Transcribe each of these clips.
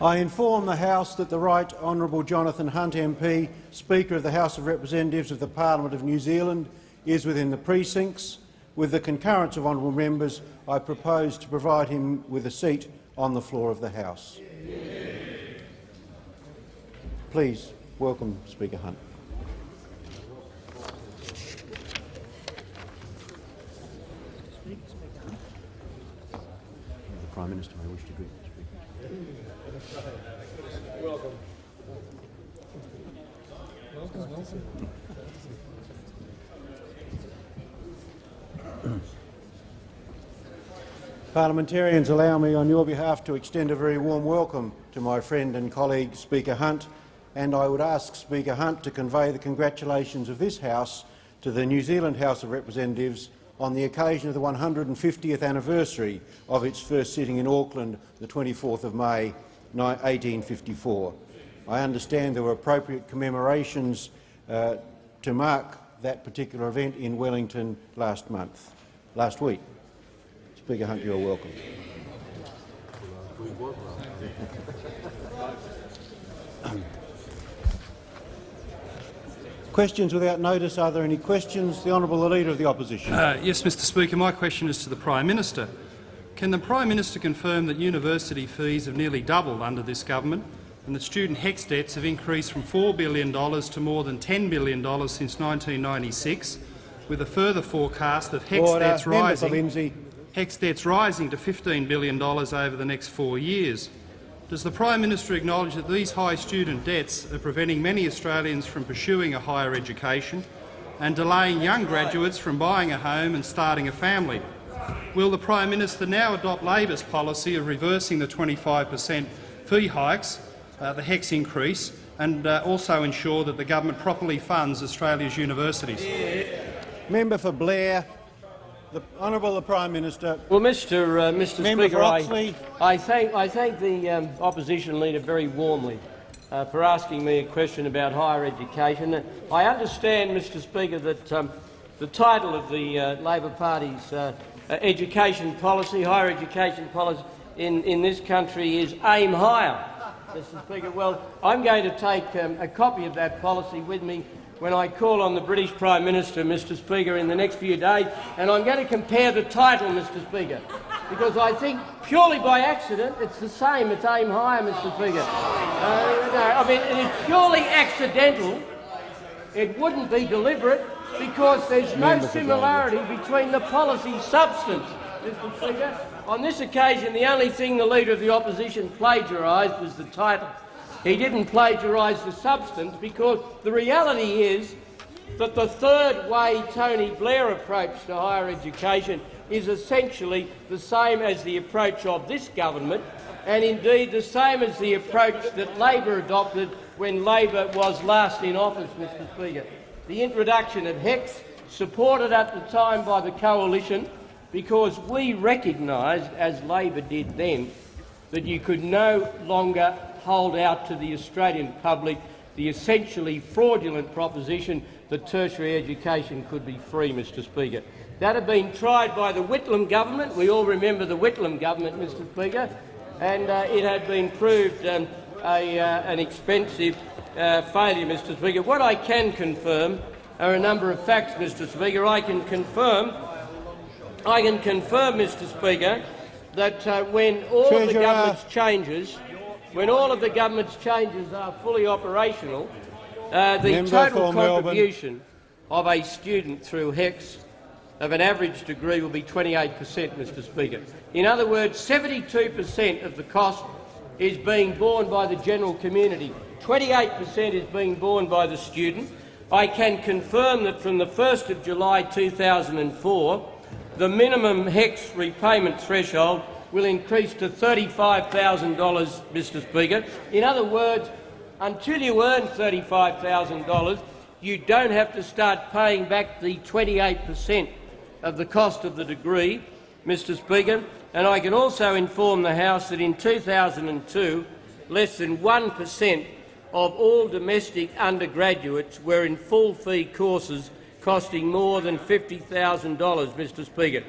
I inform the House that the Right Honourable Jonathan Hunt MP, Speaker of the House of Representatives of the Parliament of New Zealand, is within the precincts. With the concurrence of honourable members, I propose to provide him with a seat on the floor of the House. Please welcome Speaker Hunt. The Prime Minister may wish to greet Speaker. Welcome. Parliamentarians, allow me on your behalf to extend a very warm welcome to my friend and colleague Speaker Hunt, and I would ask Speaker Hunt to convey the congratulations of this House to the New Zealand House of Representatives on the occasion of the 150th anniversary of its first sitting in Auckland, the 24th of May 1854. I understand there were appropriate commemorations uh, to mark that particular event in Wellington last month, last week. Speaker Hunt, you are welcome. Questions without notice. Are there any questions? The Honourable Leader of the Opposition. Uh, yes, Mr Speaker. My question is to the Prime Minister. Can the Prime Minister confirm that university fees have nearly doubled under this government and that student HECS debts have increased from $4 billion to more than $10 billion since 1996, with a further forecast of HECS Order. debts rising. HECS debts rising to $15 billion over the next four years. Does the Prime Minister acknowledge that these high student debts are preventing many Australians from pursuing a higher education and delaying young graduates from buying a home and starting a family? Will the Prime Minister now adopt Labor's policy of reversing the 25 per cent fee hikes, uh, the HECS increase, and uh, also ensure that the government properly funds Australia's universities? Member for Blair. The Honourable the Prime Minister. Well, Mr. Uh, Mr. Member Speaker, for I, Oxley. I thank I thank the um, opposition leader very warmly uh, for asking me a question about higher education. I understand, Mr. Speaker, that um, the title of the uh, Labor Party's uh, education policy, higher education policy in, in this country is aim higher. Mr. Speaker, well, I'm going to take um, a copy of that policy with me when I call on the British Prime Minister, Mr Speaker, in the next few days, and I'm going to compare the title, Mr Speaker, because I think purely by accident it's the same, it's aim higher, Mr Speaker. Uh, no, I mean, it is purely accidental. It wouldn't be deliberate because there's no similarity between the policy substance, Mr Speaker. On this occasion, the only thing the Leader of the Opposition plagiarised was the title. He didn't plagiarise the substance because the reality is that the third way Tony Blair approach to higher education is essentially the same as the approach of this government and indeed the same as the approach that Labor adopted when Labor was last in office, Mr Speaker. The introduction of HECS, supported at the time by the coalition, because we recognised, as Labor did then, that you could no longer hold out to the Australian public the essentially fraudulent proposition that tertiary education could be free, Mr Speaker. That had been tried by the Whitlam government. We all remember the Whitlam government, Mr Speaker, and uh, it had been proved um, a, uh, an expensive uh, failure, Mr Speaker. What I can confirm are a number of facts, Mr Speaker. I can confirm, I can confirm, Mr Speaker, that uh, when all of the government's changes, when all of the government's changes are fully operational, uh, the Member total for Melbourne. contribution of a student through HECS of an average degree will be 28 per cent, Mr Speaker. In other words, 72 per cent of the cost is being borne by the general community. 28 per cent is being borne by the student. I can confirm that from the 1st of July 2004, the minimum HECS repayment threshold will increase to $35,000, Mr Speaker. In other words, until you earn $35,000, you don't have to start paying back the 28 per cent of the cost of the degree, Mr Speaker. And I can also inform the House that in 2002, less than 1 per cent of all domestic undergraduates were in full-fee courses costing more than $50,000, Mr Speaker.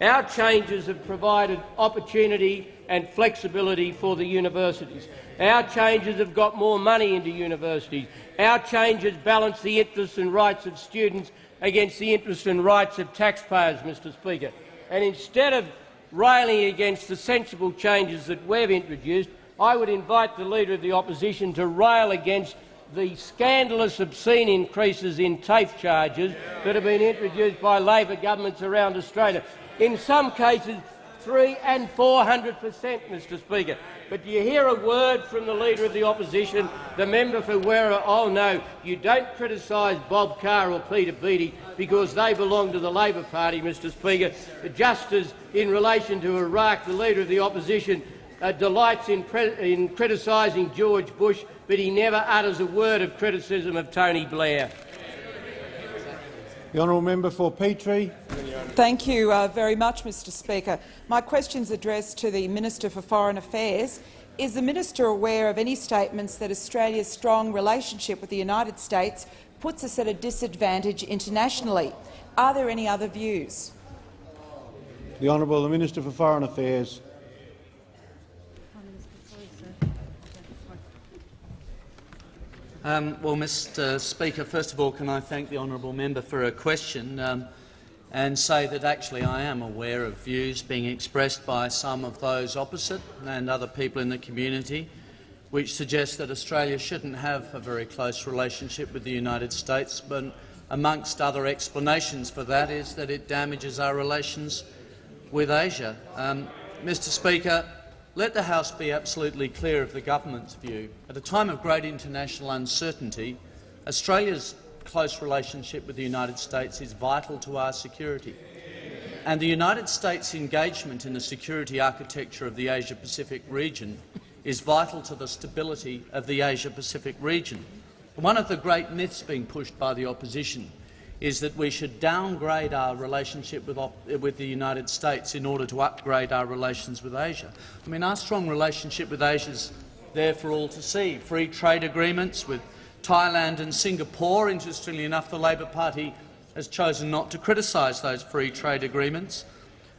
Our changes have provided opportunity and flexibility for the universities. Our changes have got more money into universities. Our changes balance the interests and rights of students against the interests and rights of taxpayers, Mr Speaker. And instead of railing against the sensible changes that we've introduced, I would invite the Leader of the Opposition to rail against the scandalous, obscene increases in TAFE charges that have been introduced by Labor governments around Australia. In some cases, three and four hundred per cent, Mr Speaker. But do you hear a word from the Leader of the Opposition, the member for Werriwa? Oh no, you don't criticise Bob Carr or Peter Beattie because they belong to the Labor Party, Mr Speaker. Just as in relation to Iraq, the Leader of the Opposition uh, delights in, in criticising George Bush, but he never utters a word of criticism of Tony Blair. The honourable member for Petrie. Thank you uh, very much, Mr Speaker. My question is addressed to the Minister for Foreign Affairs. Is the minister aware of any statements that Australia's strong relationship with the United States puts us at a disadvantage internationally? Are there any other views? The Honourable the Minister for Foreign Affairs. Um, well, Mr Speaker, first of all, can I thank the honourable member for her question um, and say that actually I am aware of views being expressed by some of those opposite and other people in the community which suggest that Australia shouldn't have a very close relationship with the United States, but amongst other explanations for that is that it damages our relations with Asia. Um, Mr Speaker, let the House be absolutely clear of the government's view. At a time of great international uncertainty, Australia's close relationship with the United States is vital to our security. And the United States' engagement in the security architecture of the Asia-Pacific region is vital to the stability of the Asia-Pacific region. One of the great myths being pushed by the opposition is that we should downgrade our relationship with, with, the United States in order to upgrade our relations with Asia. I mean, our strong relationship with Asia is there for all to see. Free trade agreements with Thailand and Singapore. Interestingly enough, the Labor Party has chosen not to criticise those free trade agreements.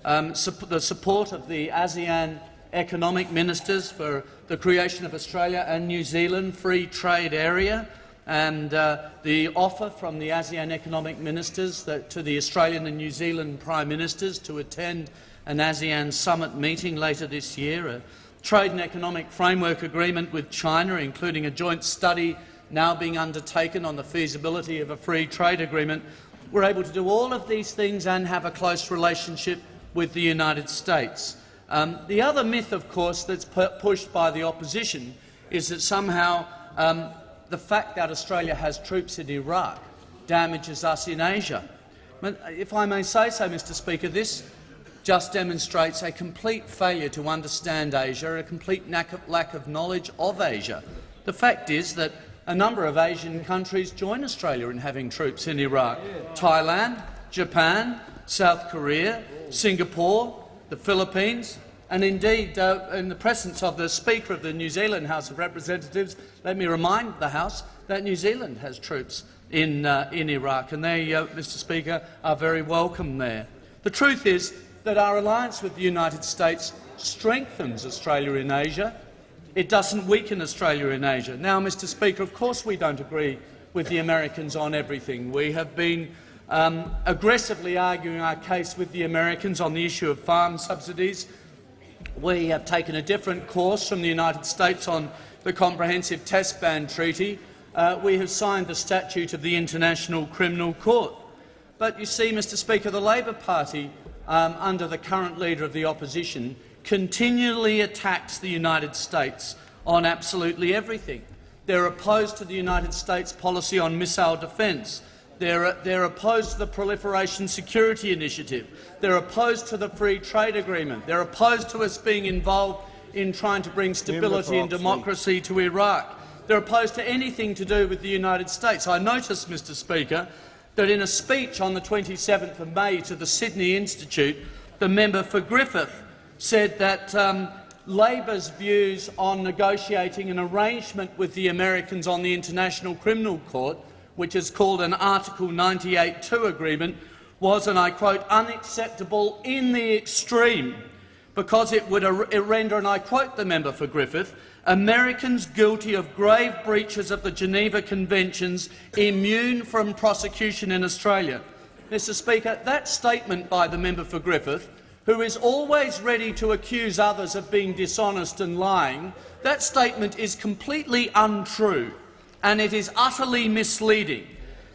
Um, the support of the ASEAN economic ministers for the creation of Australia and New Zealand free trade area and uh, the offer from the ASEAN economic ministers that, to the Australian and New Zealand prime ministers to attend an ASEAN summit meeting later this year, a trade and economic framework agreement with China, including a joint study now being undertaken on the feasibility of a free trade agreement. We're able to do all of these things and have a close relationship with the United States. Um, the other myth, of course, that's pushed by the opposition is that somehow um, the fact that Australia has troops in Iraq damages us in Asia. If I may say so, Mr Speaker, this just demonstrates a complete failure to understand Asia, a complete lack of knowledge of Asia. The fact is that a number of Asian countries join Australia in having troops in Iraq. Thailand, Japan, South Korea, Singapore, the Philippines, and indeed, uh, in the presence of the Speaker of the New Zealand House of Representatives, let me remind the House that New Zealand has troops in, uh, in Iraq, and they, uh, Mr Speaker, are very welcome there. The truth is that our alliance with the United States strengthens Australia in Asia. It doesn't weaken Australia in Asia. Now, Mr Speaker, of course we don't agree with the Americans on everything. We have been um, aggressively arguing our case with the Americans on the issue of farm subsidies we have taken a different course from the United States on the Comprehensive Test Ban Treaty. Uh, we have signed the Statute of the International Criminal Court. But you see, Mr Speaker, the Labor Party, um, under the current Leader of the Opposition, continually attacks the United States on absolutely everything. They're opposed to the United States policy on missile defence. They're, they're opposed to the Proliferation Security Initiative. They're opposed to the Free Trade Agreement. They're opposed to us being involved in trying to bring stability and democracy to Iraq. They're opposed to anything to do with the United States. I notice, Mr Speaker, that in a speech on the 27th of May to the Sydney Institute, the member for Griffith said that um, Labor's views on negotiating an arrangement with the Americans on the International Criminal Court which is called an Article 98.2 agreement, was, and I quote, unacceptable in the extreme. because it would render, and I quote the member for Griffith, Americans guilty of grave breaches of the Geneva Conventions immune from prosecution in Australia. Mr Speaker, that statement by the member for Griffith, who is always ready to accuse others of being dishonest and lying, that statement is completely untrue and it is utterly misleading.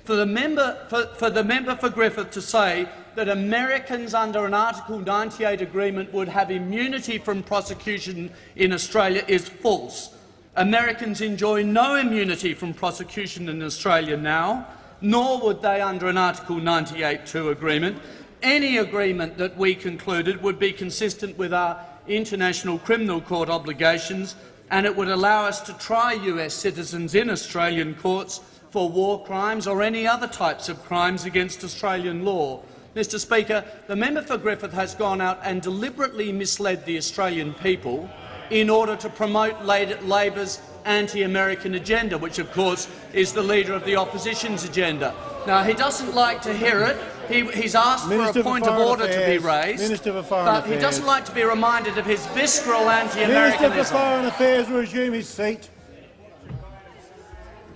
For the, member, for, for the member for Griffith to say that Americans under an Article 98 agreement would have immunity from prosecution in Australia is false. Americans enjoy no immunity from prosecution in Australia now, nor would they under an Article 98.2 agreement. Any agreement that we concluded would be consistent with our International Criminal Court obligations and it would allow us to try US citizens in Australian courts for war crimes or any other types of crimes against Australian law. Mr Speaker, the member for Griffith has gone out and deliberately misled the Australian people in order to promote Labor's anti-American agenda, which of course is the leader of the opposition's agenda. Now, he doesn't like to hear it. He, he's asked Minister for a point of order Affairs. to be raised, Minister for Foreign but Affairs. he doesn't like to be reminded of his visceral anti-Americanism. Minister for Foreign Affairs resume his seat.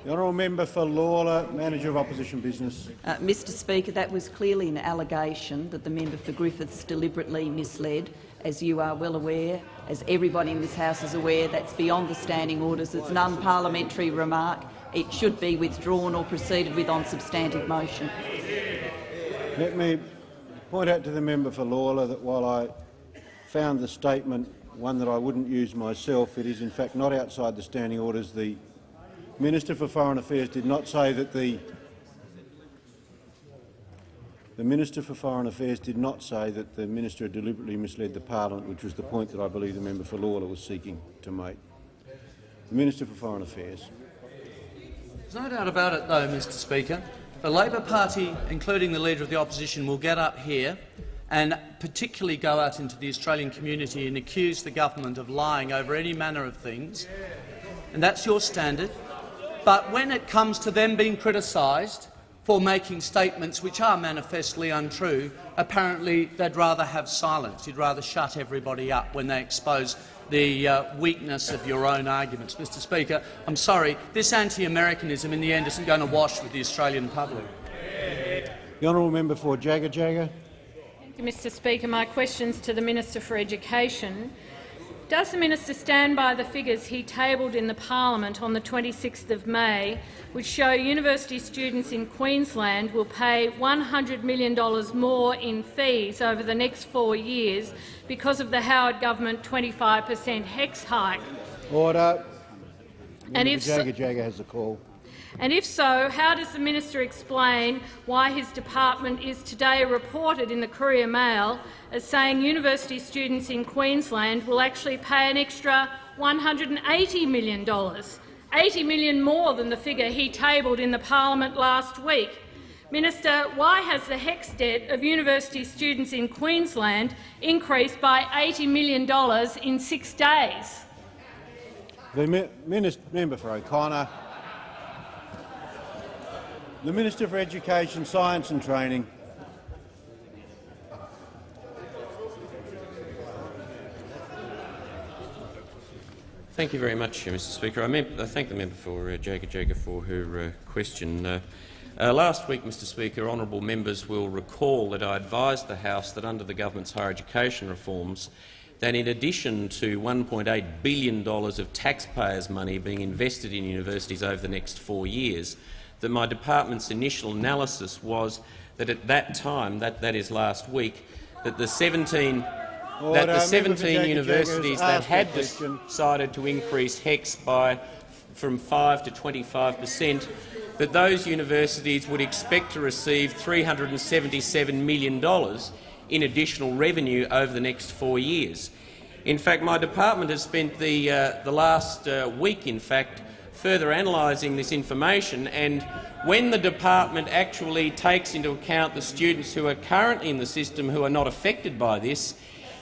The honourable member for Lalor, manager of opposition business. Uh, Mr Speaker, that was clearly an allegation that the member for Griffiths deliberately misled. As you are well aware, as everybody in this House is aware, that's beyond the standing orders. It's an unparliamentary remark. It should be withdrawn or proceeded with on substantive motion. Let me point out to the member for Lalor that while I found the statement one that I wouldn't use myself, it is in fact not outside the standing orders. The Minister for Foreign Affairs did not say that the the Minister for Foreign Affairs did not say that the minister deliberately misled the parliament, which was the point that I believe the member for Lalor was seeking to make. The Minister for Foreign Affairs. There's no doubt about it, though, Mr Speaker. The Labor Party, including the Leader of the Opposition, will get up here and particularly go out into the Australian community and accuse the government of lying over any manner of things. And that's your standard. But when it comes to them being criticised for making statements which are manifestly untrue, apparently they'd rather have silence. You'd rather shut everybody up when they expose the uh, weakness of your own arguments. Mr Speaker, I'm sorry, this anti-Americanism in the end isn't going to wash with the Australian public. The honourable member for Jagajaga. Thank you, Mr Speaker. My questions to the Minister for Education. Does the minister stand by the figures he tabled in the parliament on the 26th of May, which show university students in Queensland will pay $100 million more in fees over the next four years because of the Howard government 25 per cent HECS hike? Order. And Member if Jagajaga has the call. And if so, how does the minister explain why his department is today reported in the Courier Mail as saying university students in Queensland will actually pay an extra $180 million, 80 million more than the figure he tabled in the parliament last week? Minister, why has the HECS debt of university students in Queensland increased by $80 million in six days? The minister, member for O'Connor. The Minister for Education, Science and Training. Thank you very much, uh, Mr Speaker. I, thank the member for uh, Jagga for her uh, question. Uh, uh, last week, Mr Speaker, honourable members will recall that I advised the House that under the government's higher education reforms that in addition to $1.8 billion of taxpayers' money being invested in universities over the next four years, that my department's initial analysis was that at that time, that, that is last week, that the 17 Order. that the 17 Jagajaga universities that had decided to increase HECS by from 5 to 25 per cent, that those universities would expect to receive $377 million in additional revenue over the next four years. In fact, my department has spent the, uh, the last uh, week, in fact, further analysing this information, and when the department actually takes into account the students who are currently in the system who are not affected by this,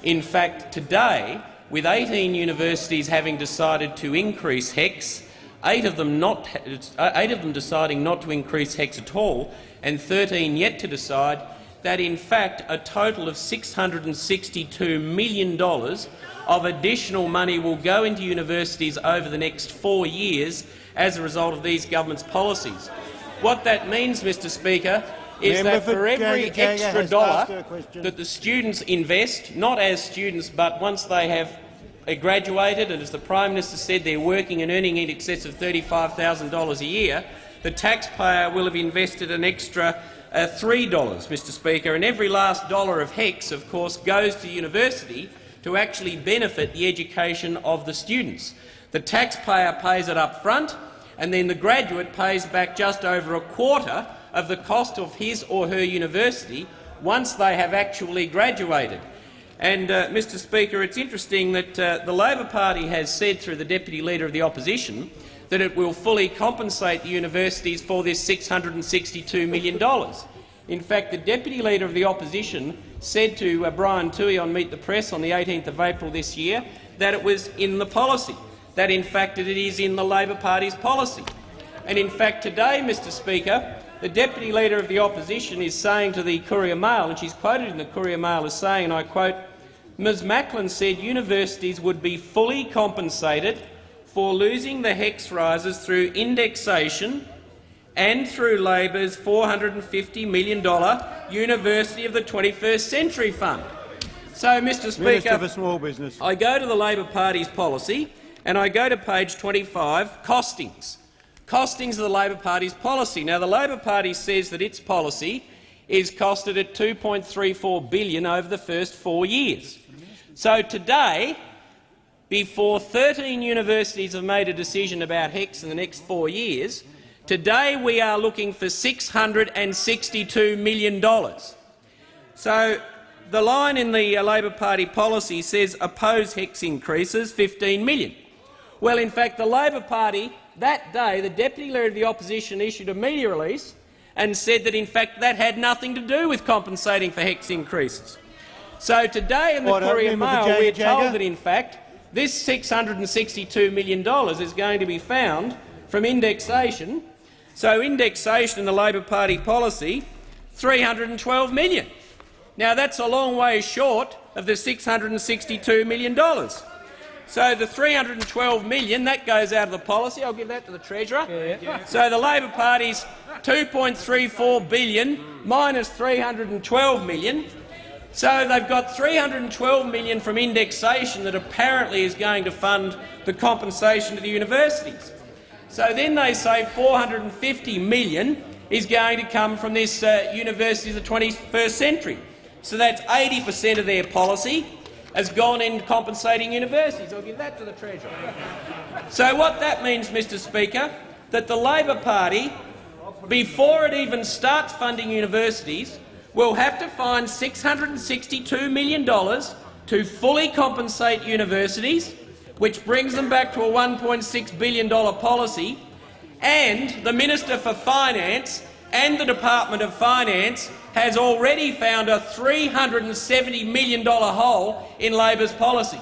in fact, today, with 18 universities having decided to increase HECS, eight of them, not, eight of them deciding not to increase HECS at all, and 13 yet to decide, that, in fact, a total of $662 million of additional money will go into universities over the next four years as a result of these government's policies. What that means, Mr Speaker, is Member that for every extra dollar that the students invest, not as students but once they have graduated and, as the Prime Minister said, they're working and earning in excess of $35,000 a year, the taxpayer will have invested an extra uh, $3, Mr Speaker, and every last dollar of HECS, of course, goes to university to actually benefit the education of the students. The taxpayer pays it up front, and then the graduate pays back just over a quarter of the cost of his or her university once they have actually graduated. And, uh, Mr Speaker, it's interesting that uh, the Labor Party has said through the Deputy Leader of the Opposition that it will fully compensate the universities for this $662 million. In fact, the Deputy Leader of the Opposition said to uh, Brian Toohey on Meet the Press on the 18th of April this year that it was in the policy, that in fact it is in the Labor Party's policy. And in fact today, Mr Speaker, the Deputy Leader of the Opposition is saying to the Courier Mail, and she's quoted in the Courier Mail as saying, and I quote, Ms Macklin said universities would be fully compensated for losing the HECS rises through indexation and through Labor's $450 million University of the 21st Century Fund. So, Mr Minister Speaker, for Small Business. I go to the Labor Party's policy and I go to page 25, costings. Costings of the Labor Party's policy. Now, the Labor Party says that its policy is costed at 2.34 billion over the first four years. So today, before 13 universities have made a decision about HECS in the next four years, today we are looking for $662 million. So the line in the uh, Labor Party policy says oppose HECS increases 15 million. Well, in fact, the Labor Party that day, the Deputy Leader of the Opposition issued a media release and said that, in fact, that had nothing to do with compensating for HECS increases. So today in the Order. Courier Mail, we're told that, in fact, this $662 million is going to be found from indexation. So indexation in the Labor Party policy, 312 million. Now, that's a long way short of the $662 million. So the 312 million, that goes out of the policy. I'll give that to the Treasurer. So the Labor Party's $2.34 billion minus $312 million. So they've got 312 million from indexation that apparently is going to fund the compensation to the universities. So then they say 450 million is going to come from this uh, University of the 21st Century. So that's 80 per cent of their policy has gone in compensating universities. I'll give that to the Treasurer. So what that means, Mr Speaker, that the Labor Party, before it even starts funding universities, will have to find $662 million to fully compensate universities, which brings them back to a $1.6 billion policy, and the Minister for Finance and the Department of Finance has already found a $370 million hole in Labor's policy.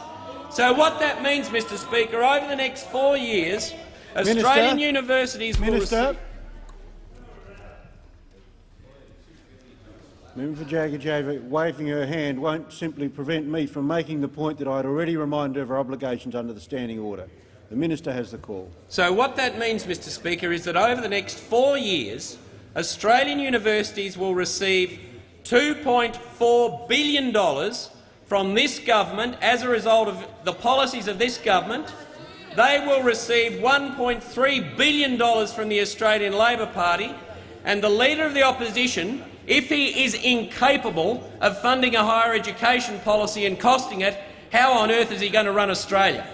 So what that means, Mr Speaker, over the next four years, Australian universities will Minister. receive— Member for Jagajaga waving her hand won't simply prevent me from making the point that I had already reminded her of her obligations under the standing order. The minister has the call. So what that means, Mr Speaker, is that over the next four years, Australian universities will receive $2.4 billion from this government as a result of the policies of this government. They will receive $1.3 billion from the Australian Labor Party, and the Leader of the Opposition, if he is incapable of funding a higher education policy and costing it, how on earth is he going to run Australia?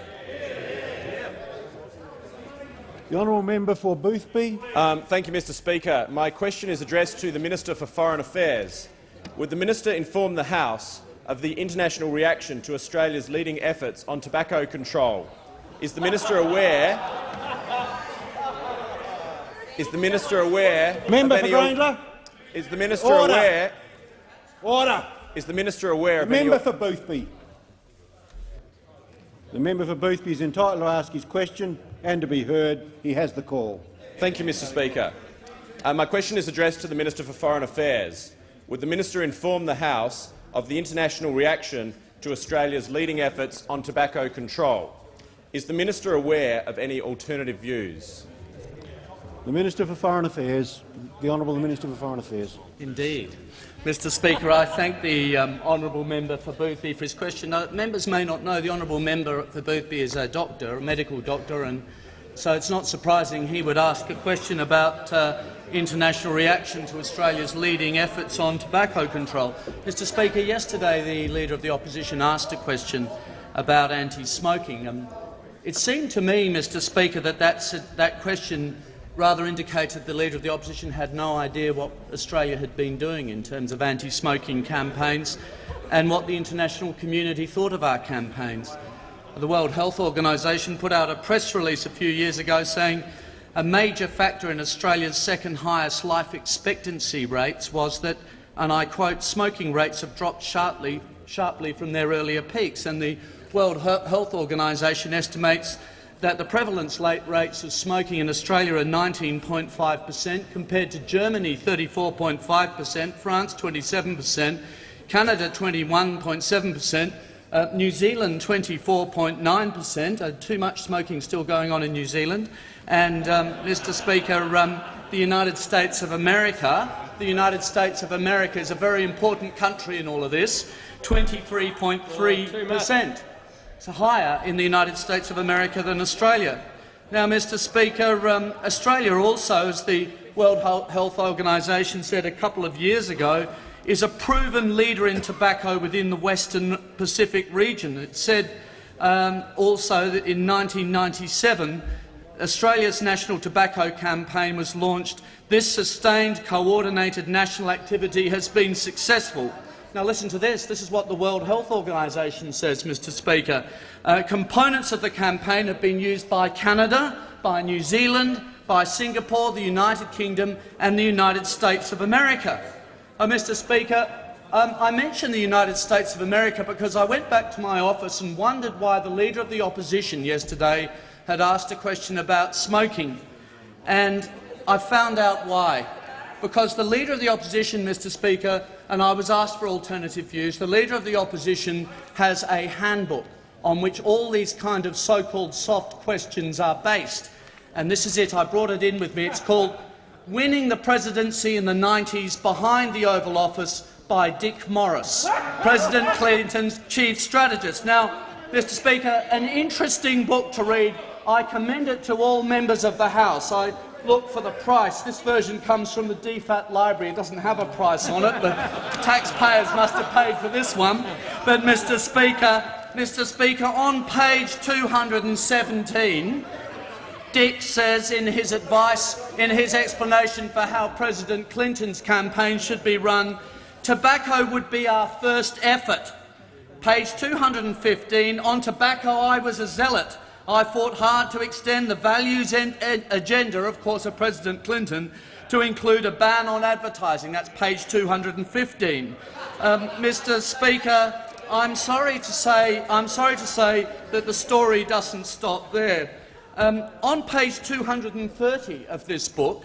The honourable member for Boothby. Um, thank you, Mr Speaker. My question is addressed to the Minister for Foreign Affairs. Would the minister inform the House of the international reaction to Australia's leading efforts on tobacco control? Is the minister aware? Is the minister aware? Member of for any, Grayndler. Is the minister Order. aware? Order. Is the minister aware of Member any? for Boothby. The member for Boothby is entitled to ask his question and to be heard. He has the call. Thank you, Mr Speaker. Uh, my question is addressed to the Minister for Foreign Affairs. Would the minister inform the House of the international reaction to Australia's leading efforts on tobacco control? Is the minister aware of any alternative views? The Minister for Foreign Affairs. The Honourable Minister for Foreign Affairs. Indeed. Mr Speaker, I thank the um, honourable member for Boothby for his question. Uh, members may not know the honourable member for Boothby is a doctor, a medical doctor, and so it's not surprising he would ask a question about uh, international reaction to Australia's leading efforts on tobacco control. Mr Speaker, yesterday the Leader of the Opposition asked a question about anti-smoking. It seemed to me, Mr Speaker, that that question rather indicated the Leader of the Opposition had no idea what Australia had been doing in terms of anti-smoking campaigns and what the international community thought of our campaigns. The World Health Organization put out a press release a few years ago saying a major factor in Australia's second highest life expectancy rates was that, and I quote, smoking rates have dropped sharply, sharply from their earlier peaks, and the World Health Organization estimates that the prevalence rates of smoking in Australia are 19.5 per cent, compared to Germany 34.5 per cent, France 27 per cent, Canada 21.7 per cent, uh, New Zealand 24.9 per cent. Uh, too much smoking still going on in New Zealand. And, um, Mr Speaker, um, the United States of America, the United States of America is a very important country in all of this, 23.3 per cent. It's higher in the United States of America than Australia. Now, Mr Speaker, um, Australia also, as the World Health Organization said a couple of years ago, is a proven leader in tobacco within the Western Pacific region. It said um, also that in 1997 Australia's national tobacco campaign was launched. This sustained, coordinated national activity has been successful. Now listen to this. This is what the World Health Organization says, Mr Speaker. Uh, components of the campaign have been used by Canada, by New Zealand, by Singapore, the United Kingdom and the United States of America. Uh, Mr Speaker, um, I mention the United States of America because I went back to my office and wondered why the Leader of the Opposition yesterday had asked a question about smoking. And I found out why. Because the Leader of the Opposition, Mr Speaker, and I was asked for alternative views. The Leader of the Opposition has a handbook on which all these kind of so-called soft questions are based. And this is it. I brought it in with me. It's called Winning the Presidency in the 90s Behind the Oval Office by Dick Morris, President Clinton's chief strategist. Now, Mr Speaker, an interesting book to read. I commend it to all members of the House. I look for the price. This version comes from the DFAT library. It doesn't have a price on it, but taxpayers must have paid for this one. But, Mr Speaker, Mr Speaker, on page 217, Dick says in his advice, in his explanation for how President Clinton's campaign should be run, tobacco would be our first effort. Page 215, on tobacco I was a zealot. I fought hard to extend the values agenda, of course, of President Clinton to include a ban on advertising. That's page 215. Um, Mr. Speaker, I'm sorry to say I'm sorry to say that the story doesn't stop there. Um, on page 230 of this book,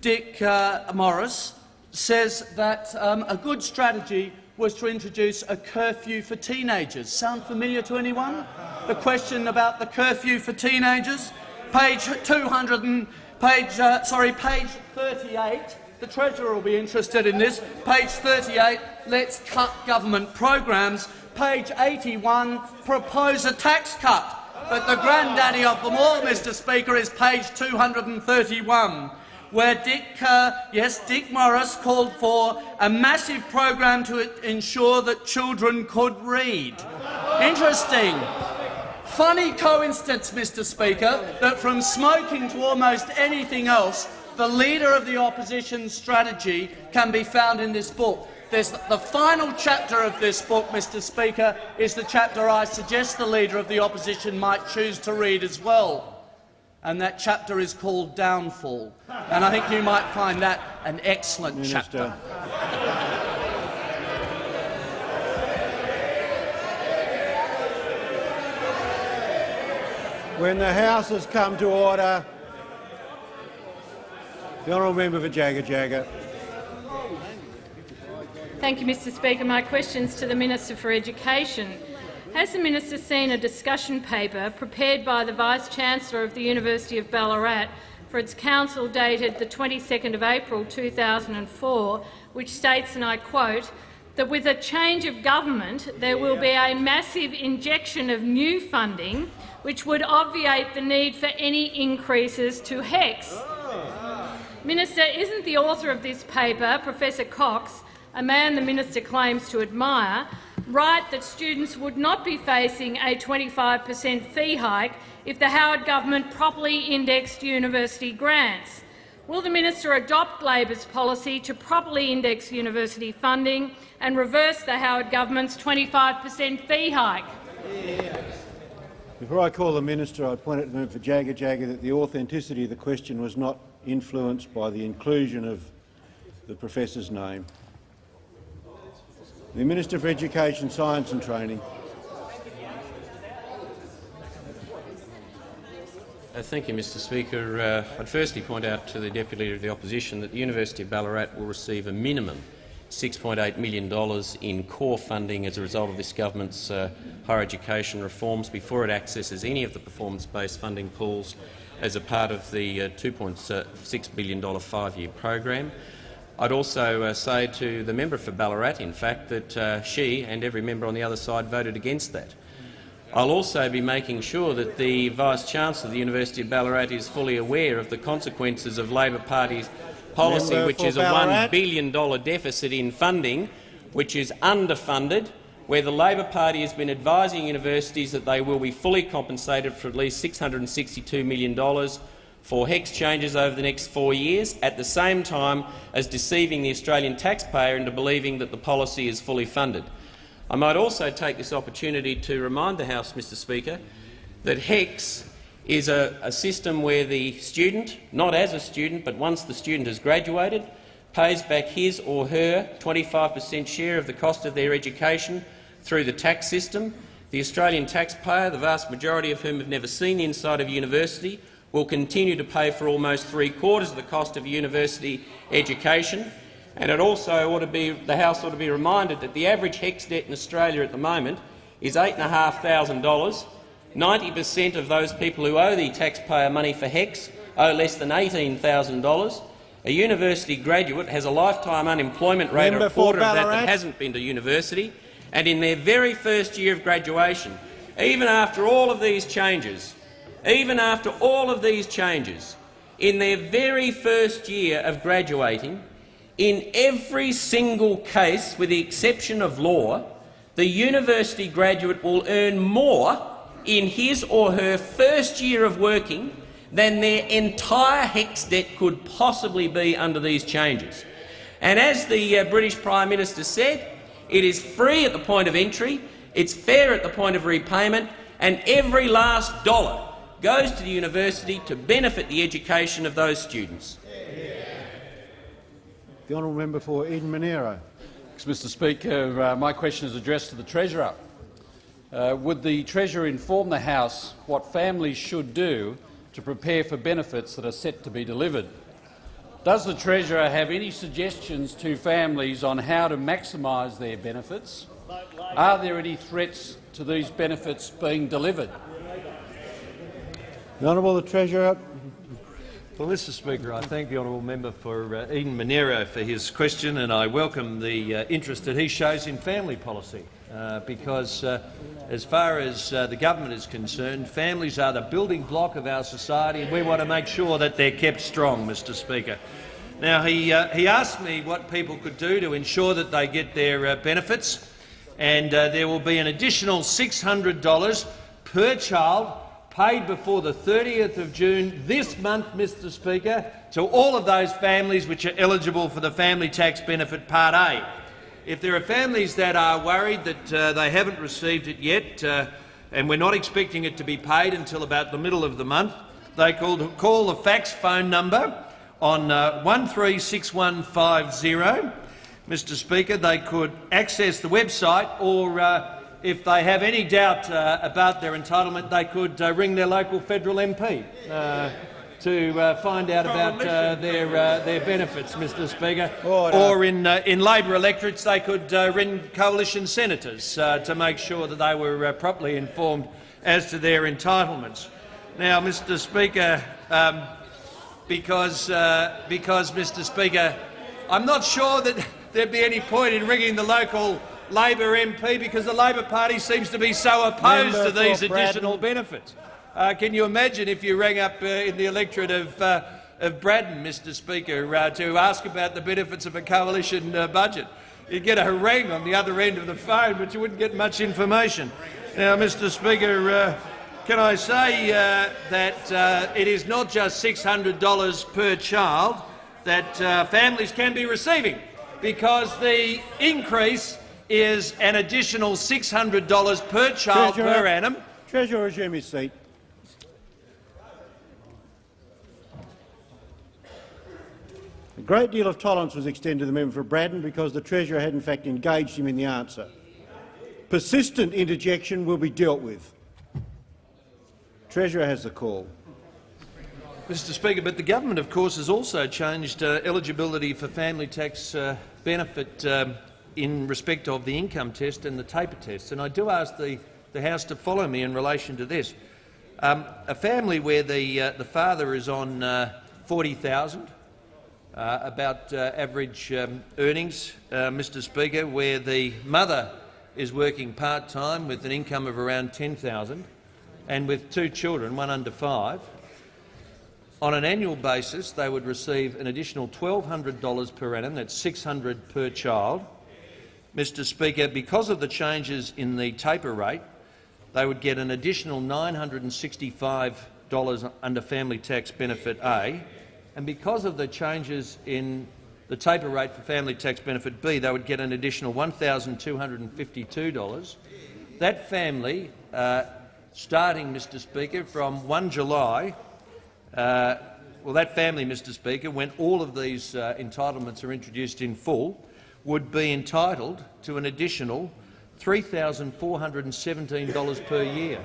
Dick uh, Morris says that um, a good strategy was to introduce a curfew for teenagers. Sound familiar to anyone? The question about the curfew for teenagers? Page 200 and page, uh, sorry, page 38. The Treasurer will be interested in this. Page 38, let's cut government programs. Page 81, propose a tax cut. But the granddaddy of them all, Mr Speaker, is page 231 where Dick, uh, yes, Dick Morris called for a massive program to ensure that children could read. Interesting. Funny coincidence, Mr Speaker, that from smoking to almost anything else, the leader of the opposition's strategy can be found in this book. There's the final chapter of this book, Mr Speaker, is the chapter I suggest the Leader of the Opposition might choose to read as well and that chapter is called Downfall. And I think you might find that an excellent Minister. chapter. When the House has come to order, the honourable member for Jagajaga. Thank you, Mr Speaker. My questions to the Minister for Education. Has the minister seen a discussion paper prepared by the Vice-Chancellor of the University of Ballarat for its council dated the 22nd of April 2004, which states, and I quote, that with a change of government there will be a massive injection of new funding which would obviate the need for any increases to HECS. Minister, isn't the author of this paper, Professor Cox, a man the minister claims to admire, right that students would not be facing a 25 per cent fee hike if the Howard government properly indexed university grants? Will the minister adopt Labor's policy to properly index university funding and reverse the Howard government's 25 per cent fee hike? Before I call the minister, I point out to member for Jagajaga that the authenticity of the question was not influenced by the inclusion of the professor's name. The Minister for Education, Science and Training. Uh, thank you, Mr Speaker. Uh, I'd firstly point out to the Deputy Leader of the Opposition that the University of Ballarat will receive a minimum $6.8 million in core funding as a result of this government's uh, higher education reforms before it accesses any of the performance-based funding pools as a part of the uh, $2.6 billion five-year program. I'd also uh, say to the member for Ballarat, in fact, that uh, she and every member on the other side voted against that. I'll also be making sure that the Vice-Chancellor of the University of Ballarat is fully aware of the consequences of Labor Party's policy, Member which is Ballarat. a $1 billion deficit in funding, which is underfunded, where the Labor Party has been advising universities that they will be fully compensated for at least $662 million for HECS changes over the next four years, at the same time as deceiving the Australian taxpayer into believing that the policy is fully funded. I might also take this opportunity to remind the House, Mr Speaker, that HECS is a, a system where the student, not as a student but once the student has graduated, pays back his or her 25 per cent share of the cost of their education through the tax system. The Australian taxpayer, the vast majority of whom have never seen the inside of university, will continue to pay for almost three-quarters of the cost of university education. And it also ought to be, the House ought to be reminded that the average HECS debt in Australia at the moment is $8,500. 90 per cent of those people who owe the taxpayer money for HECS owe less than $18,000. A university graduate has a lifetime unemployment rate Member of a quarter of that that hasn't been to university. And in their very first year of graduation, even after all of these changes, even after all of these changes, in their very first year of graduating, in every single case, with the exception of law, the university graduate will earn more in his or her first year of working than their entire HECS debt could possibly be under these changes. And as the uh, British Prime Minister said, it is free at the point of entry, it's fair at the point of repayment, and every last dollar goes to the university to benefit the education of those students. The honourable member for Eden-Monaro. Mr Speaker, uh, my question is addressed to the Treasurer. Uh, would the Treasurer inform the House what families should do to prepare for benefits that are set to be delivered? Does the Treasurer have any suggestions to families on how to maximise their benefits? Are there any threats to these benefits being delivered? The honourable the Treasurer. Well, Mr Speaker, I thank the honourable member for uh, Eden-Monaro for his question, and I welcome the uh, interest that he shows in family policy, uh, because uh, as far as uh, the government is concerned, families are the building block of our society, and we want to make sure that they're kept strong, Mr Speaker. Now, he, uh, he asked me what people could do to ensure that they get their benefits, and there will be an additional $600 per child paid before the 30th of June this month, Mr Speaker, to all of those families which are eligible for the Family Tax Benefit Part A. If there are families that are worried that uh, they haven't received it yet, uh, and we're not expecting it to be paid until about the middle of the month, they could call the fax phone number on uh, 136150. Mr Speaker, they could access the website or uh, if they have any doubt uh, about their entitlement, they could uh, ring their local federal MP. Uh, to uh, find out about uh, their uh, their benefits, Mr. Speaker. Order. Or in uh, in Labor electorates, they could uh, ring coalition senators uh, to make sure that they were uh, properly informed as to their entitlements. Now, Mr. Speaker, um, because uh, because Mr. Speaker, I'm not sure that there'd be any point in ringing the local Labor MP because the Labor Party seems to be so opposed Member to these additional benefits. Uh, can you imagine if you rang up uh, in the electorate of, uh, of Braddon, Mr Speaker, uh, to ask about the benefits of a coalition uh, budget? You'd get a harangue on the other end of the phone, but you wouldn't get much information. Now, Mr Speaker, uh, can I say uh, that uh, it is not just $600 per child that uh, families can be receiving, because the increase is an additional $600 per child Treasurer. per annum. Treasurer, resume his seat. A great deal of tolerance was extended to the member for Braddon because the Treasurer had in fact engaged him in the answer. Persistent interjection will be dealt with. Treasurer has the call. Mr Speaker, but the government, of course, has also changed uh, eligibility for family tax uh, benefit um, in respect of the income test and the taper test. And I do ask the, the House to follow me in relation to this. Um, a family where the, uh, the father is on uh, 40,000, uh, about uh, average um, earnings, uh, Mr Speaker, where the mother is working part-time with an income of around 10,000 and with two children, one under five, on an annual basis, they would receive an additional $1,200 per annum. That's 600 per child. Mr Speaker, because of the changes in the taper rate, they would get an additional $965 under Family Tax Benefit A, and because of the changes in the taper rate for Family Tax Benefit B, they would get an additional $1,252. That family, uh, starting, Mr Speaker, from 1 July uh, well, that family, Mr Speaker, when all of these uh, entitlements are introduced in full, would be entitled to an additional $3,417 per year.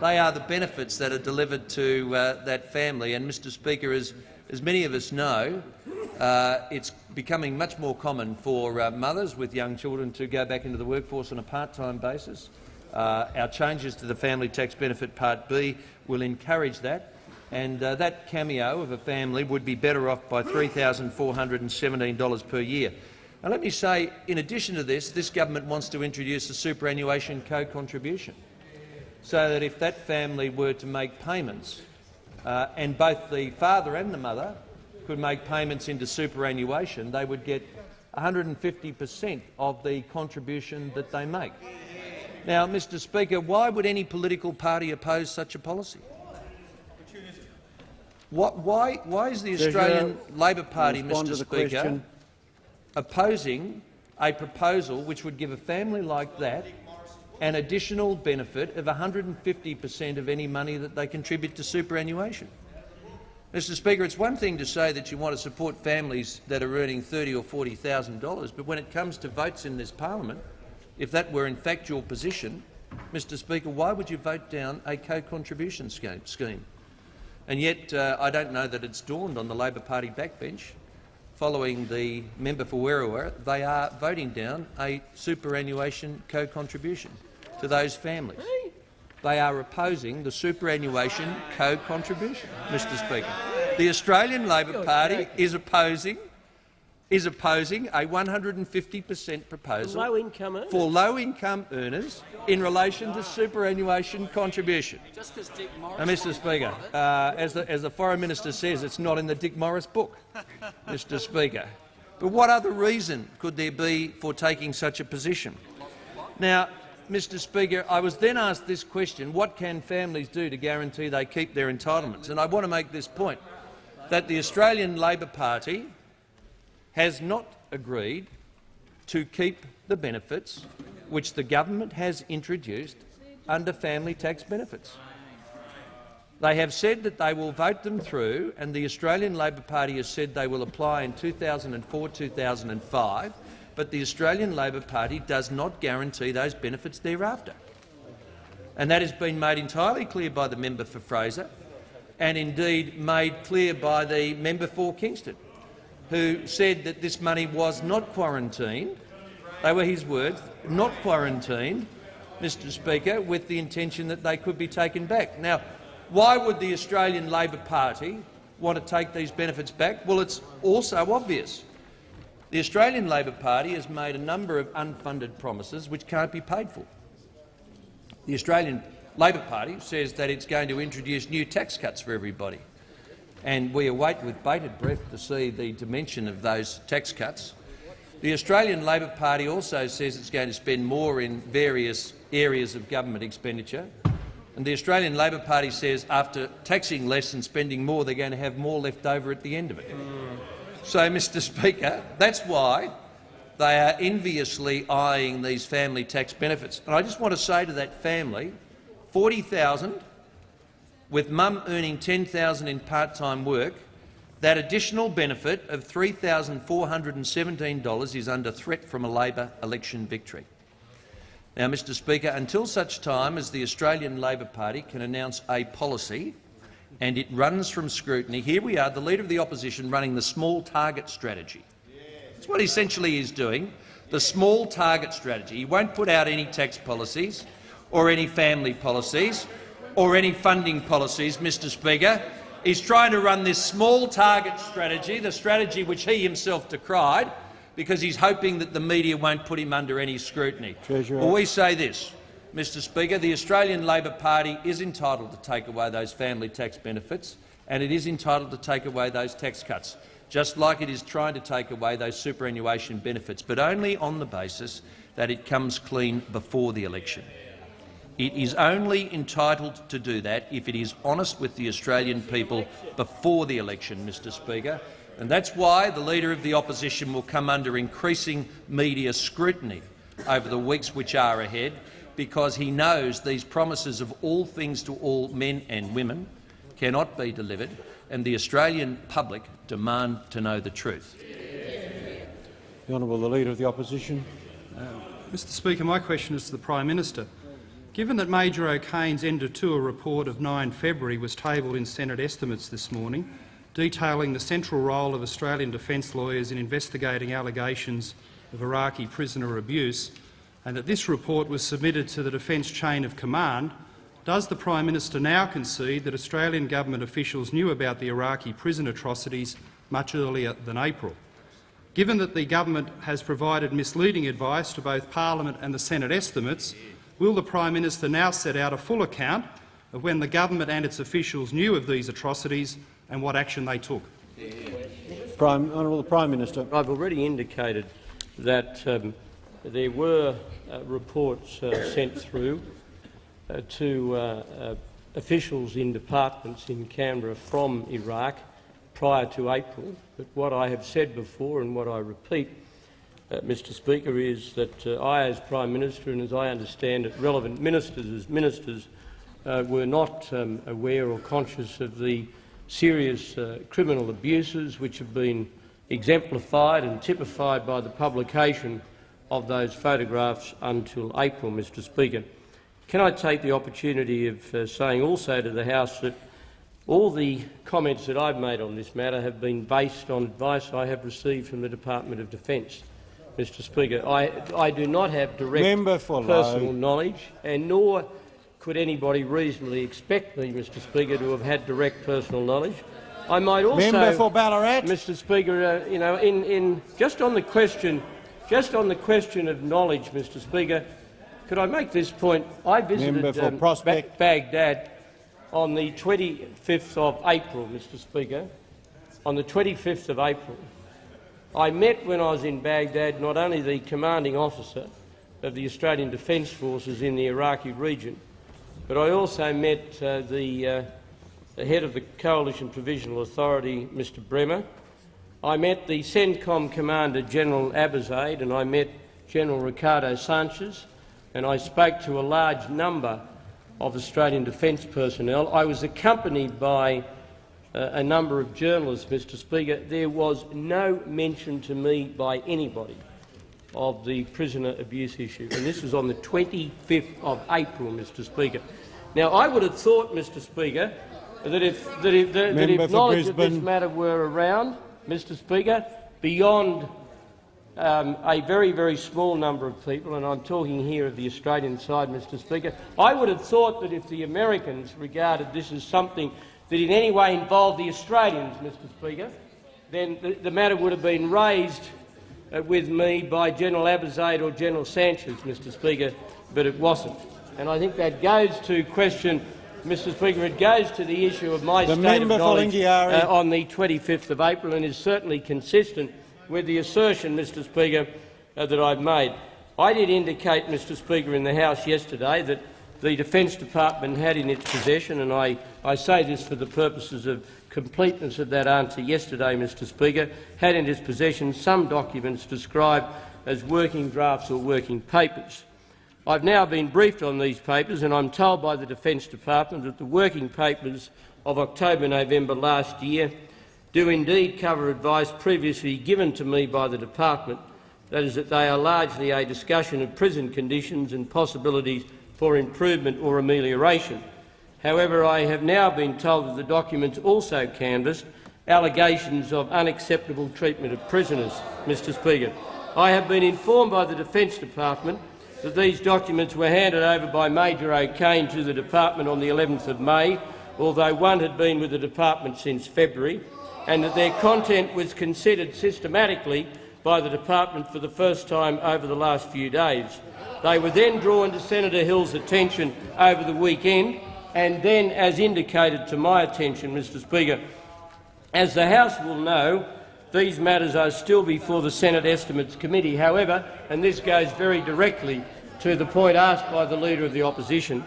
They are the benefits that are delivered to uh, that family. And, Mr Speaker, as, as many of us know, uh, it's becoming much more common for uh, mothers with young children to go back into the workforce on a part-time basis. Uh, our changes to the Family Tax Benefit Part B will encourage that, and uh, that cameo of a family would be better off by $3,417 per year. Now, let me say, in addition to this, this government wants to introduce a superannuation co-contribution, so that if that family were to make payments, uh, and both the father and the mother could make payments into superannuation, they would get 150 per cent of the contribution that they make. Now, Mr Speaker, why would any political party oppose such a policy? What, why, why is the Australian Labor Party, Mr Speaker. Opposing a proposal which would give a family like that an additional benefit of 150 per cent of any money that they contribute to superannuation? Mr Speaker, it's one thing to say that you want to support families that are earning $30,000 or $40,000, but when it comes to votes in this parliament, if that were in fact your position, Mr Speaker, why would you vote down a co-contribution scheme? And yet uh, I don't know that it's dawned on the Labor Party backbench, following the member for Werriwa, they are voting down a superannuation co-contribution to those families. They are opposing the superannuation co-contribution, Mr Speaker. The Australian Labor Party is opposing is opposing a 150 per cent proposal Low-income for low-income earners in relation to superannuation contribution. Now, Mr Speaker, uh, as, the, as the Foreign Minister says, it's not in the Dick Morris book, Mr Speaker. But what other reason could there be for taking such a position? Now, Mr Speaker, I was then asked this question, what can families do to guarantee they keep their entitlements? And I want to make this point, that the Australian Labor Party has not agreed to keep the benefits which the government has introduced under family tax benefits. They have said that they will vote them through, and the Australian Labor Party has said they will apply in 2004-2005, but the Australian Labor Party does not guarantee those benefits thereafter. And that has been made entirely clear by the member for Fraser, and indeed made clear by the member for Kingston, who said that this money was not quarantined. They were his words, not quarantined, Mr Speaker, with the intention that they could be taken back. Now, why would the Australian Labor Party want to take these benefits back? Well, it's also obvious. The Australian Labor Party has made a number of unfunded promises which can't be paid for. The Australian Labor Party says that it's going to introduce new tax cuts for everybody, and we await with bated breath to see the dimension of those tax cuts. The Australian Labor Party also says it's going to spend more in various areas of government expenditure, and the Australian Labor Party says after taxing less and spending more, they're going to have more left over at the end of it. So, Mr Speaker, that's why they are enviously eyeing these family tax benefits. And I just want to say to that family, 40,000 with mum earning $10,000 in part-time work, that additional benefit of $3,417 is under threat from a Labor election victory. Now, Mr Speaker, until such time as the Australian Labor Party can announce a policy and it runs from scrutiny, here we are, the Leader of the Opposition running the small target strategy. That's what he essentially he's doing, the small target strategy. He won't put out any tax policies or any family policies or any funding policies, Mr Speaker. He's trying to run this small target strategy, the strategy which he himself decried, because he's hoping that the media won't put him under any scrutiny. Treasurer. Well, we say this, Mr Speaker, the Australian Labor Party is entitled to take away those family tax benefits and it is entitled to take away those tax cuts, just like it is trying to take away those superannuation benefits, but only on the basis that it comes clean before the election. It is only entitled to do that if it is honest with the Australian people before the election, Mr Speaker, and that's why the Leader of the Opposition will come under increasing media scrutiny over the weeks which are ahead, because he knows these promises of all things to all men and women cannot be delivered, and the Australian public demand to know the truth. The Honourable the Leader of the Opposition. Uh, Mr Speaker, my question is to the Prime Minister. Given that Major O'Kane's end of tour report of 9 February was tabled in Senate estimates this morning, detailing the central role of Australian defence lawyers in investigating allegations of Iraqi prisoner abuse, and that this report was submitted to the defence chain of command, does the Prime Minister now concede that Australian government officials knew about the Iraqi prison atrocities much earlier than April? Given that the government has provided misleading advice to both parliament and the Senate estimates, will the Prime Minister now set out a full account of when the government and its officials knew of these atrocities and what action they took? Prime, Honourable Prime Minister. I've already indicated that um, there were uh, reports uh, sent through uh, to uh, uh, officials in departments in Canberra from Iraq prior to April. But what I have said before and what I repeat, Mr Speaker, is that I, as Prime Minister, and as I understand it, relevant ministers as ministers were not um, aware or conscious of the serious criminal abuses which have been exemplified and typified by the publication of those photographs until April, Mr Speaker. Can I take the opportunity of uh, saying also to the House that all the comments that I've made on this matter have been based on advice I have received from the Department of Defence. Mr Speaker, I, I do not have direct personal knowledge, and nor could anybody reasonably expect me, Mr Speaker, to have had direct personal knowledge. I might also, Member for Ballarat. Mr Speaker, uh, you know, in, in, just on the question just on the question of knowledge, Mr Speaker, could I make this point? I visited um, ba Baghdad on the 25th of April, Mr Speaker. On the 25th of April, I met when I was in Baghdad not only the commanding officer of the Australian Defence Forces in the Iraqi region, but I also met uh, the, uh, the head of the Coalition Provisional Authority, Mr Bremer, I met the CENTCOM Commander General Abizaid and I met General Ricardo Sanchez and I spoke to a large number of Australian Defence personnel. I was accompanied by uh, a number of journalists, Mr Speaker. There was no mention to me by anybody of the prisoner abuse issue, and this was on the 25th of April, Mr Speaker. Now, I would have thought, Mr Speaker, that if, that if, that, that if knowledge of this matter were around, Mr Speaker, beyond um, a very, very small number of people, and I'm talking here of the Australian side, Mr Speaker, I would have thought that if the Americans regarded this as something that in any way involved the Australians, Mr Speaker, then the, the matter would have been raised uh, with me by General Abizaid or General Sanchez, Mr Speaker, but it wasn't. And I think that goes to question, Mr Speaker, it goes to the issue of my The state of knowledge uh, on the 25th of April and is certainly consistent with the assertion, Mr Speaker, uh, that I've made. I did indicate, Mr Speaker, in the House yesterday that the Defence Department had in its possession, and I, I say this for the purposes of completeness of that answer yesterday, Mr Speaker, had in its possession some documents described as working drafts or working papers. I've now been briefed on these papers, and I'm told by the Defence Department that the working papers of October-November last year do indeed cover advice previously given to me by the Department, that is, that they are largely a discussion of prison conditions and possibilities for improvement or amelioration. However, I have now been told that the documents also canvassed allegations of unacceptable treatment of prisoners, Mr Speaker. I have been informed by the Defence Department that these documents were handed over by Major O'Kane to the department on the 11th of May, although one had been with the department since February, and that their content was considered systematically by the department for the first time over the last few days. They were then drawn to Senator Hill's attention over the weekend, and then, as indicated to my attention, Mr Speaker, as the House will know, these matters are still before the Senate Estimates Committee. However, and this goes very directly to the point asked by the Leader of the Opposition,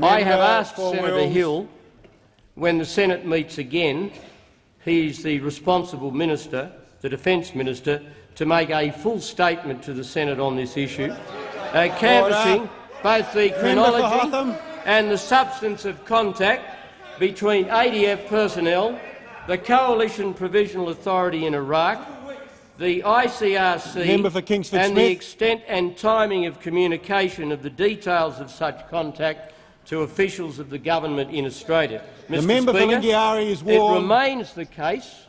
I have asked Senator Wills. Hill, when the Senate meets again, he is the responsible minister, the Defence Minister, to make a full statement to the Senate on this issue, uh, canvassing both the chronology and the substance of contact between ADF personnel, the Coalition Provisional Authority in Iraq, the ICRC Member and the extent and timing of communication of the details of such contact to officials of the government in Australia. The Mr. member for Speaker, Lingiari is It remains the case,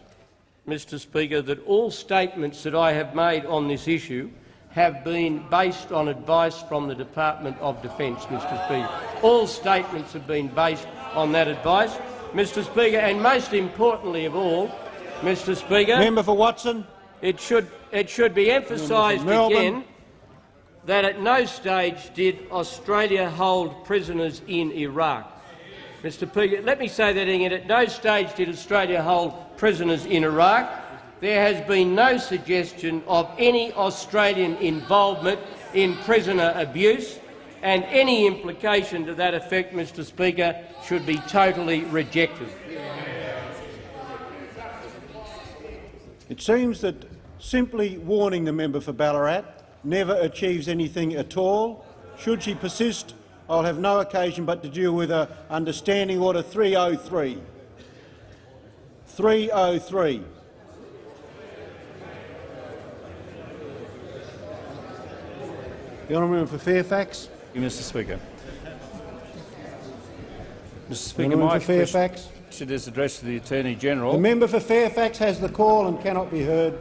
Mr Speaker, that all statements that I have made on this issue have been based on advice from the Department of Defence, Mr Speaker. All statements have been based on that advice, Mr Speaker, and most importantly of all, Mr Speaker, Member for Watson. it should, it should be emphasised again that at no stage did Australia hold prisoners in Iraq. Mr Speaker, let me say that again. At no stage did Australia hold prisoners in Iraq. There has been no suggestion of any Australian involvement in prisoner abuse, and any implication to that effect, Mr Speaker, should be totally rejected. It seems that simply warning the member for Ballarat never achieves anything at all. Should she persist, I'll have no occasion but to deal with her understanding Order 303. 303. The honourable member for Fairfax. Thank you, Mr Speaker. Mr Speaker, my member for Fairfax. question is addressed to the Attorney-General. The member for Fairfax has the call and cannot be heard.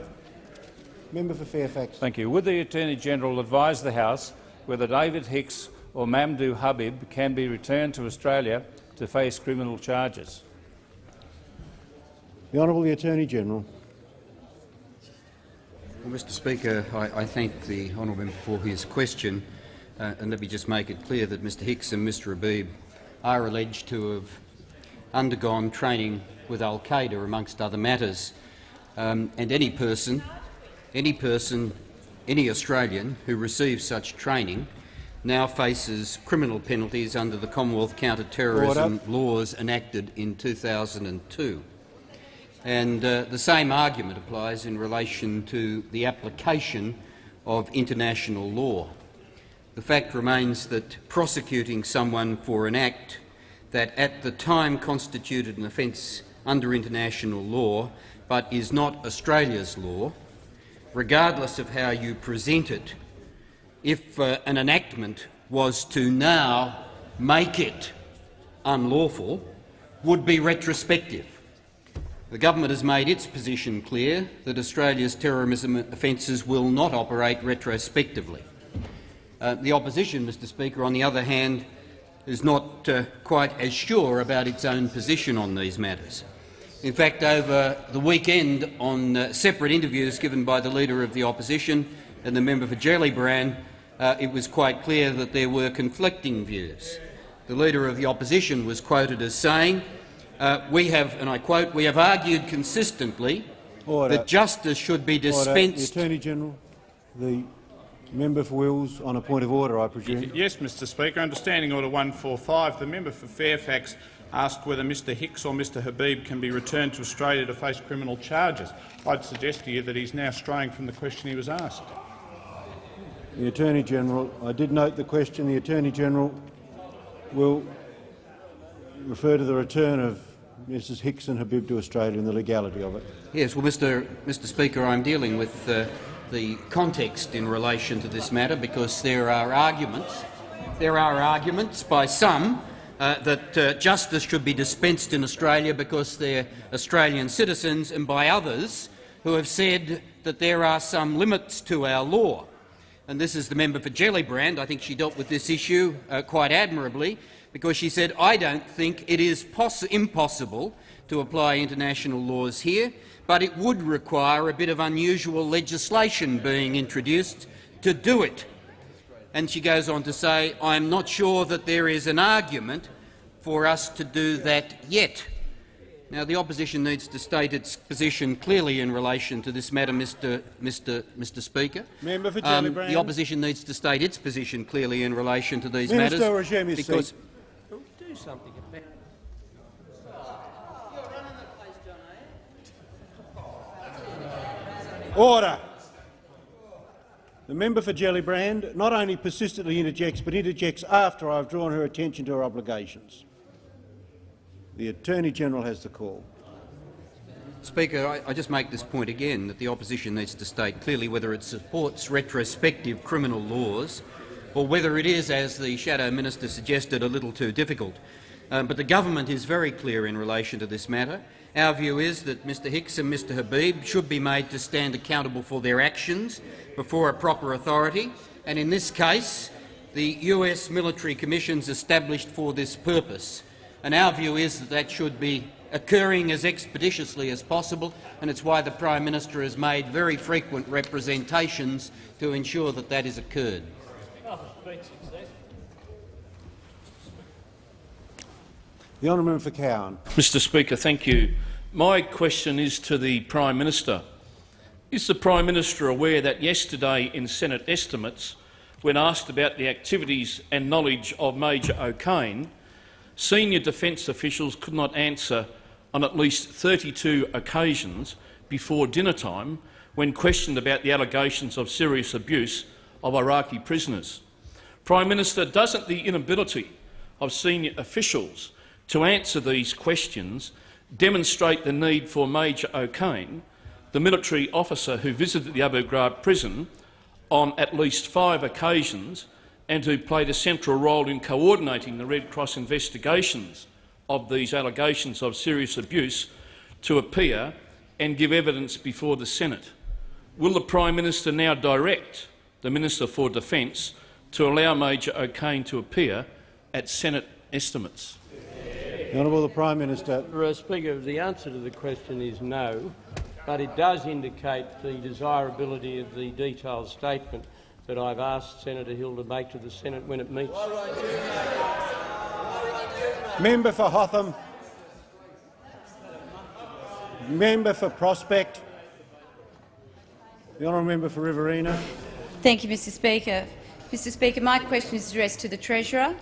Member for Fairfax. Thank you. Would the Attorney-General advise the House whether David Hicks or Mamdouh Habib can be returned to Australia to face criminal charges? The Honourable the Attorney-General. Well, Mr Speaker, I, I thank the honourable member for his question, uh, and let me just make it clear that Mr Hicks and Mr Habib are alleged to have undergone training with al-Qaeda, amongst other matters. Um, and any person, any person, any Australian who receives such training now faces criminal penalties under the Commonwealth counter-terrorism laws enacted in 2002. And uh, the same argument applies in relation to the application of international law. The fact remains that prosecuting someone for an act that at the time constituted an offence under international law but is not Australia's law, regardless of how you present it, if uh, an enactment was to now make it unlawful, would be retrospective. The government has made its position clear that Australia's terrorism offences will not operate retrospectively. Uh, the opposition, Mr Speaker, on the other hand, is not uh, quite as sure about its own position on these matters. In fact, over the weekend, on uh, separate interviews given by the Leader of the Opposition and the member for Gellibrand, uh, it was quite clear that there were conflicting views. The Leader of the Opposition was quoted as saying, uh, we have, and I quote, we have argued consistently Order. that justice should be dispensed— The Attorney-General, the member for Wills on a point of order, I presume. Yes, Mr Speaker. Understanding Order 145, the member for Fairfax asked whether Mr Hicks or Mr Habib can be returned to Australia to face criminal charges. I'd suggest to you that he's now straying from the question he was asked. The Attorney-General, I did note the question. The Attorney-General will refer to the return of Mrs Hicks and Habib to Australia and the legality of it. Yes, well, Mr. Mr. Speaker, I'm dealing with uh, the context in relation to this matter because there are arguments. There are arguments by some uh, that uh, justice should be dispensed in Australia because they're Australian citizens, and by others who have said that there are some limits to our law. And this is the member for Gellibrand. I think she dealt with this issue uh, quite admirably because she said, I don't think it is impossible to apply international laws here, but it would require a bit of unusual legislation being introduced to do it. And she goes on to say, I am not sure that there is an argument for us to do that yet. Now, the opposition needs to state its position clearly in relation to this matter, Mr. Mr. Mr. Speaker. Member for um, the opposition needs to state its position clearly in relation to these Minister, matters. because seat. Do something about Order. The member for Gellibrand not only persistently interjects, but interjects after I have drawn her attention to her obligations. The Attorney-General has the call. Speaker, I, I just make this point again, that the opposition needs to state clearly whether it supports retrospective criminal laws or whether it is, as the Shadow Minister suggested, a little too difficult. Um, but the government is very clear in relation to this matter. Our view is that Mr Hicks and Mr Habib should be made to stand accountable for their actions before a proper authority, and in this case the US military commissions established for this purpose. And our view is that that should be occurring as expeditiously as possible, and it's why the Prime Minister has made very frequent representations to ensure that that is occurred. The honourable member for Cowan. Mr Speaker, thank you. My question is to the Prime Minister. Is the Prime Minister aware that yesterday in Senate estimates, when asked about the activities and knowledge of Major O'Kane, senior defence officials could not answer on at least 32 occasions before dinner time when questioned about the allegations of serious abuse of Iraqi prisoners. Prime Minister, doesn't the inability of senior officials to answer these questions demonstrate the need for Major O'Kane, the military officer who visited the Abu Ghraib prison on at least five occasions and who played a central role in coordinating the Red Cross investigations of these allegations of serious abuse to appear and give evidence before the Senate. Will the Prime Minister now direct the Minister for Defence to allow Major O'Kane to appear at Senate estimates? The Honourable the Prime Minister. Mr Speaker, the answer to the question is no, but it does indicate the desirability of the detailed statement that I've asked Senator Hill to make to the Senate when it meets. Member for Hotham. Member for Prospect. The honourable member for Riverina. Thank you, Mr Speaker. Mr Speaker, my question is addressed to the Treasurer.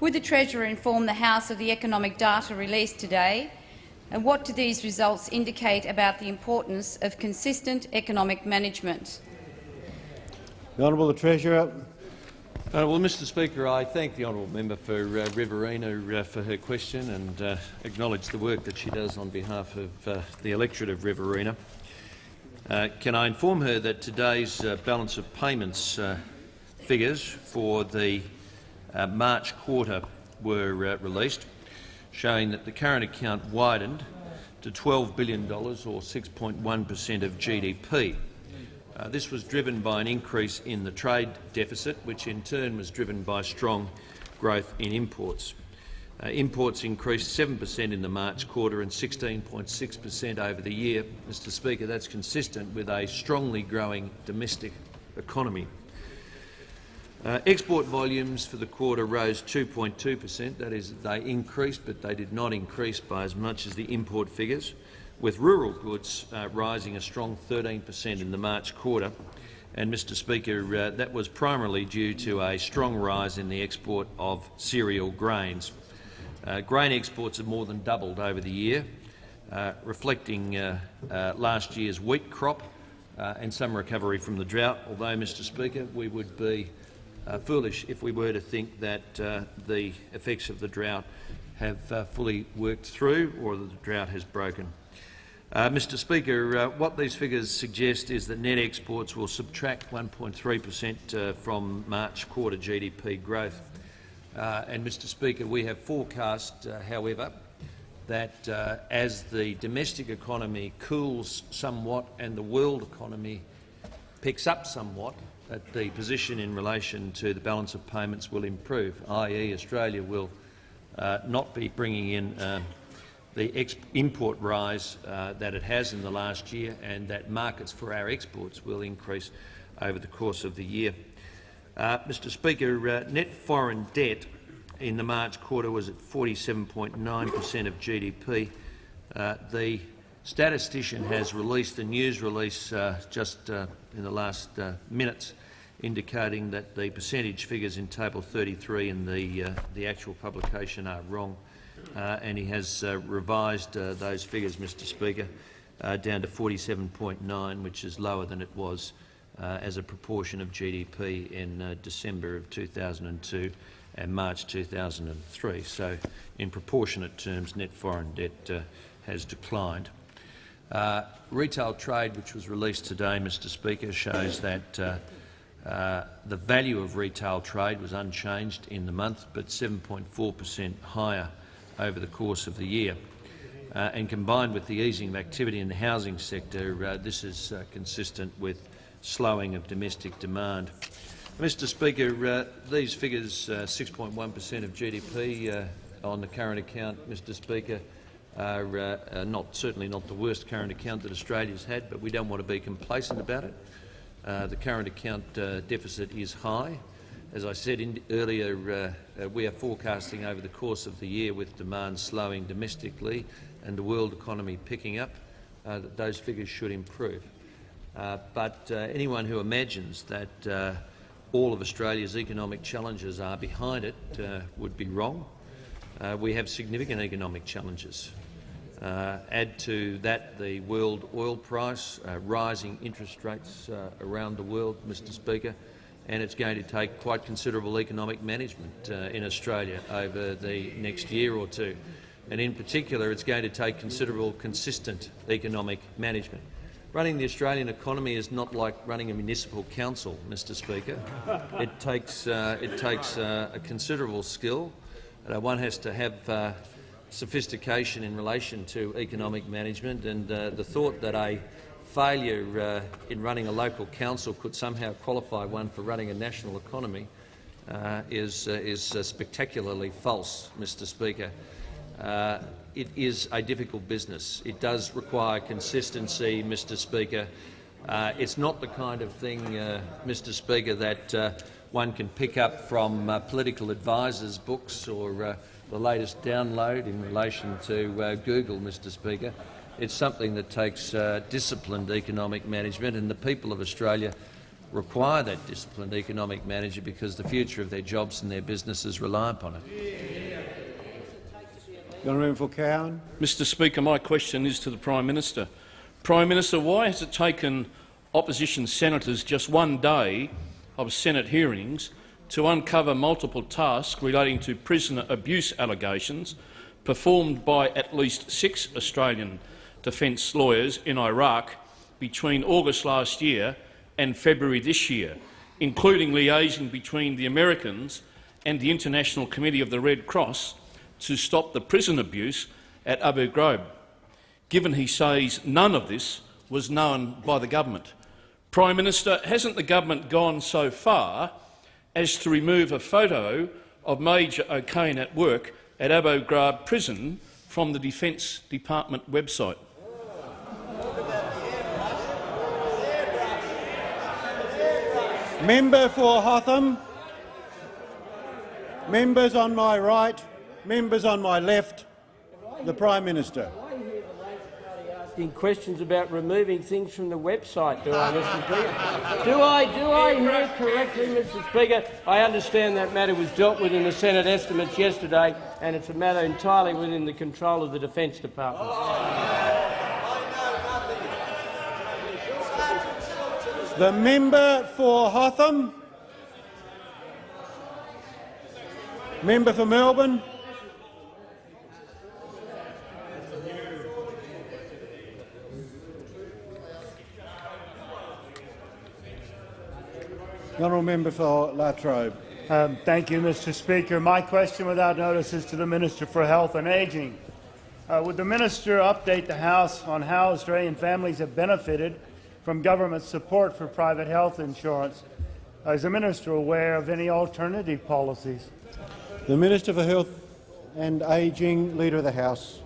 Would the Treasurer inform the House of the economic data released today, and what do these results indicate about the importance of consistent economic management? The Honourable the Treasurer. Uh, well, Mr Speaker, I thank the honourable member for uh, Riverina uh, for her question and uh, acknowledge the work that she does on behalf of uh, the electorate of Riverina. Uh, can I inform her that today's balance of payments figures for the March quarter were released, showing that the current account widened to $12 billion, or 6.1 per cent of GDP. Uh, this was driven by an increase in the trade deficit, which in turn was driven by strong growth in imports. Uh, imports increased 7 per cent in the March quarter and 16.6 per cent over the year. Mr Speaker, that's consistent with a strongly growing domestic economy. Uh, export volumes for the quarter rose 2.2 per cent. That is, they increased, but they did not increase by as much as the import figures, with rural goods uh, rising a strong 13 per cent in the March quarter. And, Mr Speaker, uh, that was primarily due to a strong rise in the export of cereal grains. Uh, grain exports have more than doubled over the year, uh, reflecting last year's wheat crop and some recovery from the drought, although, Mr Speaker, we would be uh, foolish if we were to think that the effects of the drought have fully worked through or that the drought has broken. Uh, Mr Speaker, uh, what these figures suggest is that net exports will subtract 1.3 per cent uh, from March quarter GDP growth. Uh, and, Mr Speaker, we have forecast, uh, however, that uh, as the domestic economy cools somewhat and the world economy picks up somewhat, that the position in relation to the balance of payments will improve, i.e. Australia will uh, not be bringing in uh, the import rise uh, that it has in the last year and that markets for our exports will increase over the course of the year. Uh, Mr Speaker, uh, net foreign debt in the March quarter was at 47.9 per cent of GDP. Uh, the statistician has released a news release just in the last uh, minutes indicating that the percentage figures in Table 33 in the, the actual publication are wrong. and he has revised those figures, Mr Speaker, down to 47.9, which is lower than it was uh, as a proportion of GDP in uh, December of 2002 and March 2003. So in proportionate terms, net foreign debt uh, has declined. Uh, retail trade, which was released today, Mr Speaker, shows that uh, uh, the value of retail trade was unchanged in the month, but 7.4 per cent higher over the course of the year. and combined with the easing of activity in the housing sector, this is consistent with slowing of domestic demand. Mr Speaker, uh, these figures, 6.1 per cent of GDP uh, on the current account, Mr Speaker, are uh, not, certainly not the worst current account that Australia's had, but we don't want to be complacent about it. Uh, the current account uh, deficit is high. As I said in, earlier, uh, we are forecasting over the course of the year with demand slowing domestically and the world economy picking up, that those figures should improve. Uh, but uh, anyone who imagines that uh, all of Australia's economic challenges are behind it uh, would be wrong. Uh, we have significant economic challenges. Add to that the world oil price, rising interest rates around the world, Mr Speaker, and it's going to take quite considerable economic management in Australia over the next year or two. And in particular, it's going to take considerable consistent economic management. Running the Australian economy is not like running a municipal council, Mr Speaker. It takes, uh, it takes uh, a considerable skill. Uh, one has to have uh, sophistication in relation to economic management, and uh, the thought that a failure uh, in running a local council could somehow qualify one for running a national economy is, is spectacularly false, Mr Speaker it is a difficult business. It does require consistency, Mr Speaker. Uh, it's not the kind of thing, uh, Mr Speaker, that uh, one can pick up from uh, political advisers' books or uh, the latest download in relation to uh, Google, Mr Speaker. It's something that takes disciplined economic management, and the people of Australia require that disciplined economic management because the future of their jobs and their businesses rely upon it. The Honourable Cowan. Mr Speaker, my question is to the Prime Minister. Prime Minister, why has it taken opposition senators just one day of Senate hearings to uncover multiple tasks relating to prisoner abuse allegations performed by at least six Australian defence lawyers in Iraq between August last year and February this year, including liaising between the Americans and the International Committee of the Red Cross to stop the prison abuse at Abu Ghraib, given he says none of this was known by the government. Prime Minister, hasn't the government gone so far as to remove a photo of Major O'Kane at work at Abu Ghraib prison from the Defence Department website? Member for Hotham. Members on my right, members on my left, the Prime Minister. Asking questions about removing things from the website, do I, Mr. Speaker? Do I, do I hear correctly, Mr. Speaker? I understand that matter was dealt with in the Senate estimates yesterday, and it's a matter entirely within the control of the Defence Department. The member for Hotham. Member for Melbourne. The honourable member for La Trobe. Um, thank you, Mr Speaker. My question without notice is to the Minister for Health and Ageing. Uh, would the minister update the House on how Australian families have benefited from government support for private health insurance? Uh, is the minister aware of any alternative policies? The Minister for Health and Ageing, Leader of the House.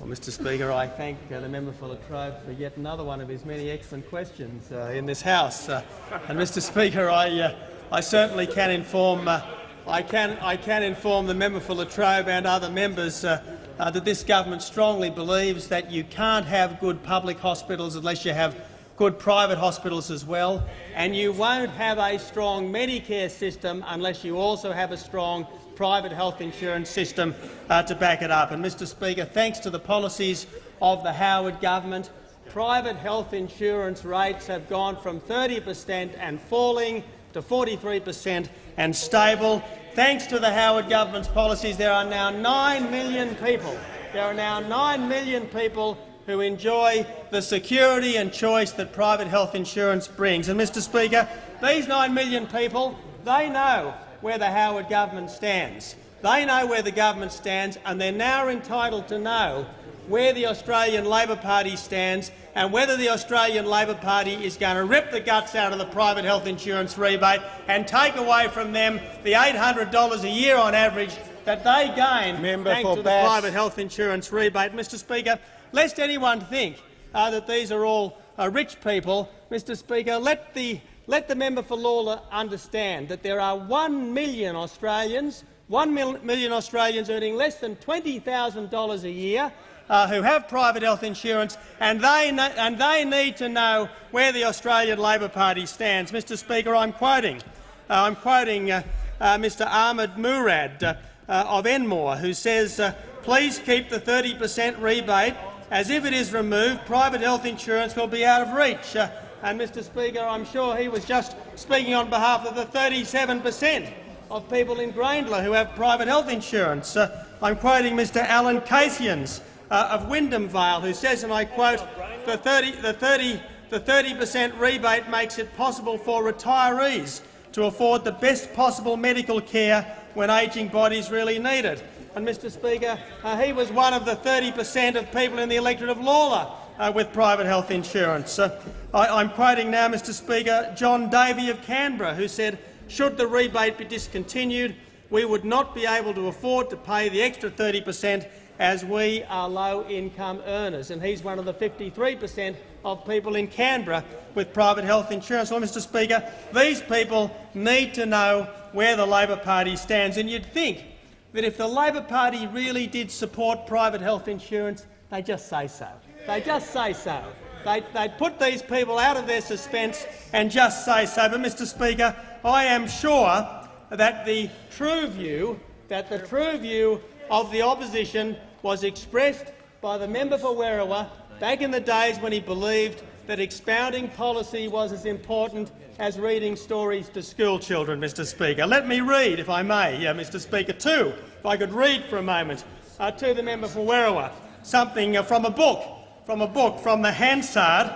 Well, Mr Speaker, I thank uh, the member for La Trobe for yet another one of his many excellent questions uh, in this House. Uh, and Mr Speaker, I, uh, I certainly can inform uh, I can, I can inform the member for La Trobe and other members uh, that this government strongly believes that you can't have good public hospitals unless you have good private hospitals as well, and you won't have a strong Medicare system unless you also have a strong private health insurance system uh, to back it up. And, Mr Speaker, thanks to the policies of the Howard government, private health insurance rates have gone from 30 per cent and falling to 43 per cent and stable. Thanks to the Howard government's policies, there are now 9 million people. There are now 9 million people who enjoy the security and choice that private health insurance brings. And, Mr Speaker, these 9 million people, they know where the Howard government stands. They know where the government stands, and they're now entitled to know where the Australian Labor Party stands and whether the Australian Labor Party is going to rip the guts out of the private health insurance rebate and take away from them the $800 a year on average that they gain Member thanks for to Bass. the private health insurance rebate. Mr Speaker, lest anyone think uh, that these are all uh, rich people, Mr Speaker, let the let the member for Lalor understand that there are 1 million Australians, million Australians earning less than $20,000 a year uh, who have private health insurance, and they, and they need to know where the Australian Labor Party stands. Mr Speaker, I'm quoting, uh, I'm quoting uh, uh Mr Ahmed Murad uh, uh, of Enmore, who says, please keep the 30 per cent rebate, as if it is removed, private health insurance will be out of reach. And, Mr Speaker, I'm sure he was just speaking on behalf of the 37 per cent of people in Grayndler who have private health insurance. Uh, I'm quoting Mr Alan Casians uh, of Wyndham Vale, who says, and I quote, the 30 the 30 the 30 per cent rebate makes it possible for retirees to afford the best possible medical care when ageing bodies really need it. And, Mr Speaker, uh, he was one of the 30 per cent of people in the electorate of Lalor uh, with private health insurance. Uh, I, am quoting now, Mr Speaker, John Davey of Canberra, who said, should the rebate be discontinued, we would not be able to afford to pay the extra 30 per cent as we are low-income earners. And he's one of the 53 per cent of people in Canberra with private health insurance. Well, Mr Speaker, these people need to know where the Labor Party stands. And you'd think that if the Labor Party really did support private health insurance, they'd just say so. They just say so. They, they put these people out of their suspense and just say so. But, Mr Speaker, I am sure that the true view, that the true view of the opposition was expressed by the member for Werriwa back in the days when he believed that expounding policy was as important as reading stories to school children, Mr Speaker. Let me read, if I may, uh, Mr Speaker, too, if I could read for a moment uh, to the member for Werriwa something uh, from a book from a book from the Hansard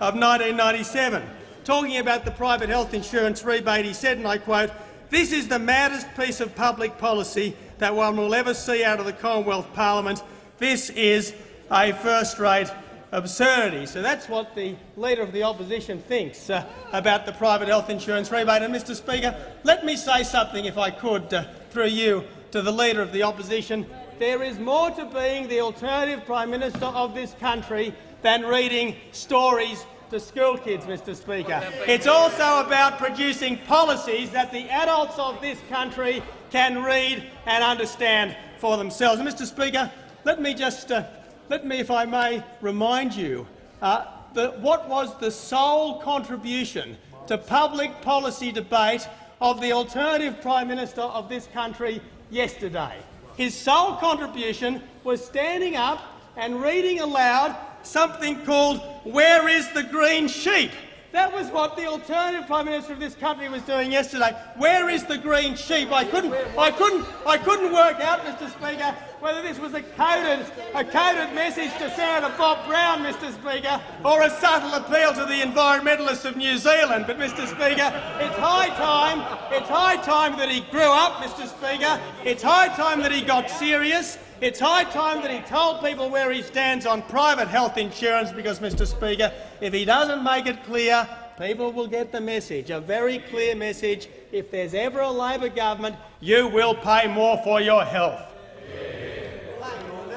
of 1997. Talking about the private health insurance rebate, he said, and I quote, This is the maddest piece of public policy that one will ever see out of the Commonwealth Parliament. This is a first-rate absurdity. So that's what the Leader of the Opposition thinks uh, about the private health insurance rebate. And, Mr Speaker, let me say something, if I could, uh, through you, to the Leader of the Opposition. There is more to being the alternative Prime Minister of this country than reading stories to school kids, Mr Speaker. It's also about producing policies that the adults of this country can read and understand for themselves. And, Mr Speaker, let me just uh, let me, if I may, remind you uh, that what was the sole contribution to public policy debate of the alternative Prime Minister of this country yesterday. His sole contribution was standing up and reading aloud something called Where is the Green Sheep? That was what the alternative Prime Minister of this country was doing yesterday. Where is the green sheep? I couldn't, I couldn't, I couldn't work out, Mr Speaker, whether this was a coded, a coded message to Senator Bob Brown, Mr Speaker, or a subtle appeal to the environmentalists of New Zealand. But, Mr Speaker, it's high time, it's high time that he grew up, Mr Speaker. It's high time that he got serious. It's high time that he told people where he stands on private health insurance because, Mr Speaker, if he doesn't make it clear, people will get the message, a very clear message. If there's ever a Labor government, you will pay more for your health.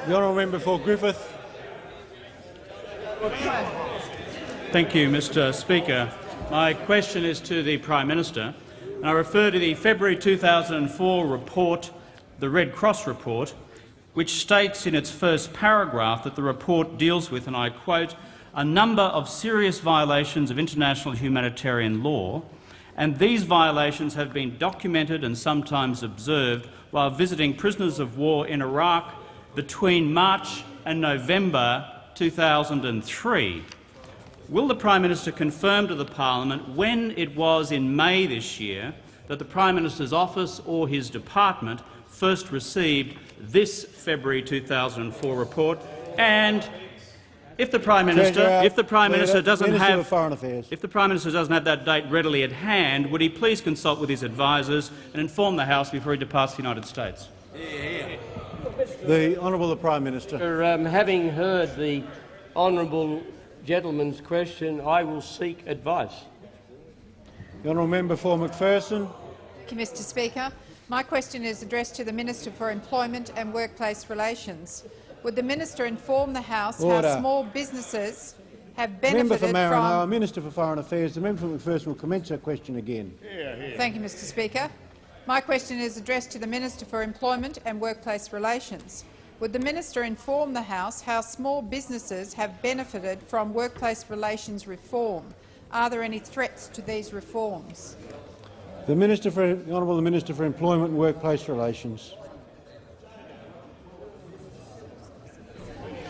The honourable member for Griffith. Thank you, Mr Speaker. My question is to the Prime Minister. And I refer to the February 2004 report, the Red Cross report, which states in its first paragraph that the report deals with, and I quote, a number of serious violations of international humanitarian law, and these violations have been documented and sometimes observed while visiting prisoners of war in Iraq between March and November 2003. Will the Prime Minister confirm to the parliament when it was in May this year that the Prime Minister's office or his department first received this February 2004 report, and if the Prime Minister, if the Prime Minister doesn't have, of Foreign Affairs. if the Prime Minister doesn't have that date readily at hand, would he please consult with his advisers and inform the House before he departs the United States? The Honourable the Prime Minister. Um, having heard the honourable gentleman's question, I will seek advice. The honourable member for McPherson. Thank you, Mr Speaker. My question is addressed to the Minister for Employment and Workplace Relations. Would the minister inform the House Order. how small businesses have Member benefited for Maranoa, from— Minister for Foreign Affairs. The member for McPherson will commence her question again. Thank you, Mr Speaker. My question is addressed to the Minister for Employment and Workplace Relations. Would the minister inform the House how small businesses have benefited from workplace relations reform? Are there any threats to these reforms? The Minister for the Honourable Minister for Employment and Workplace Relations.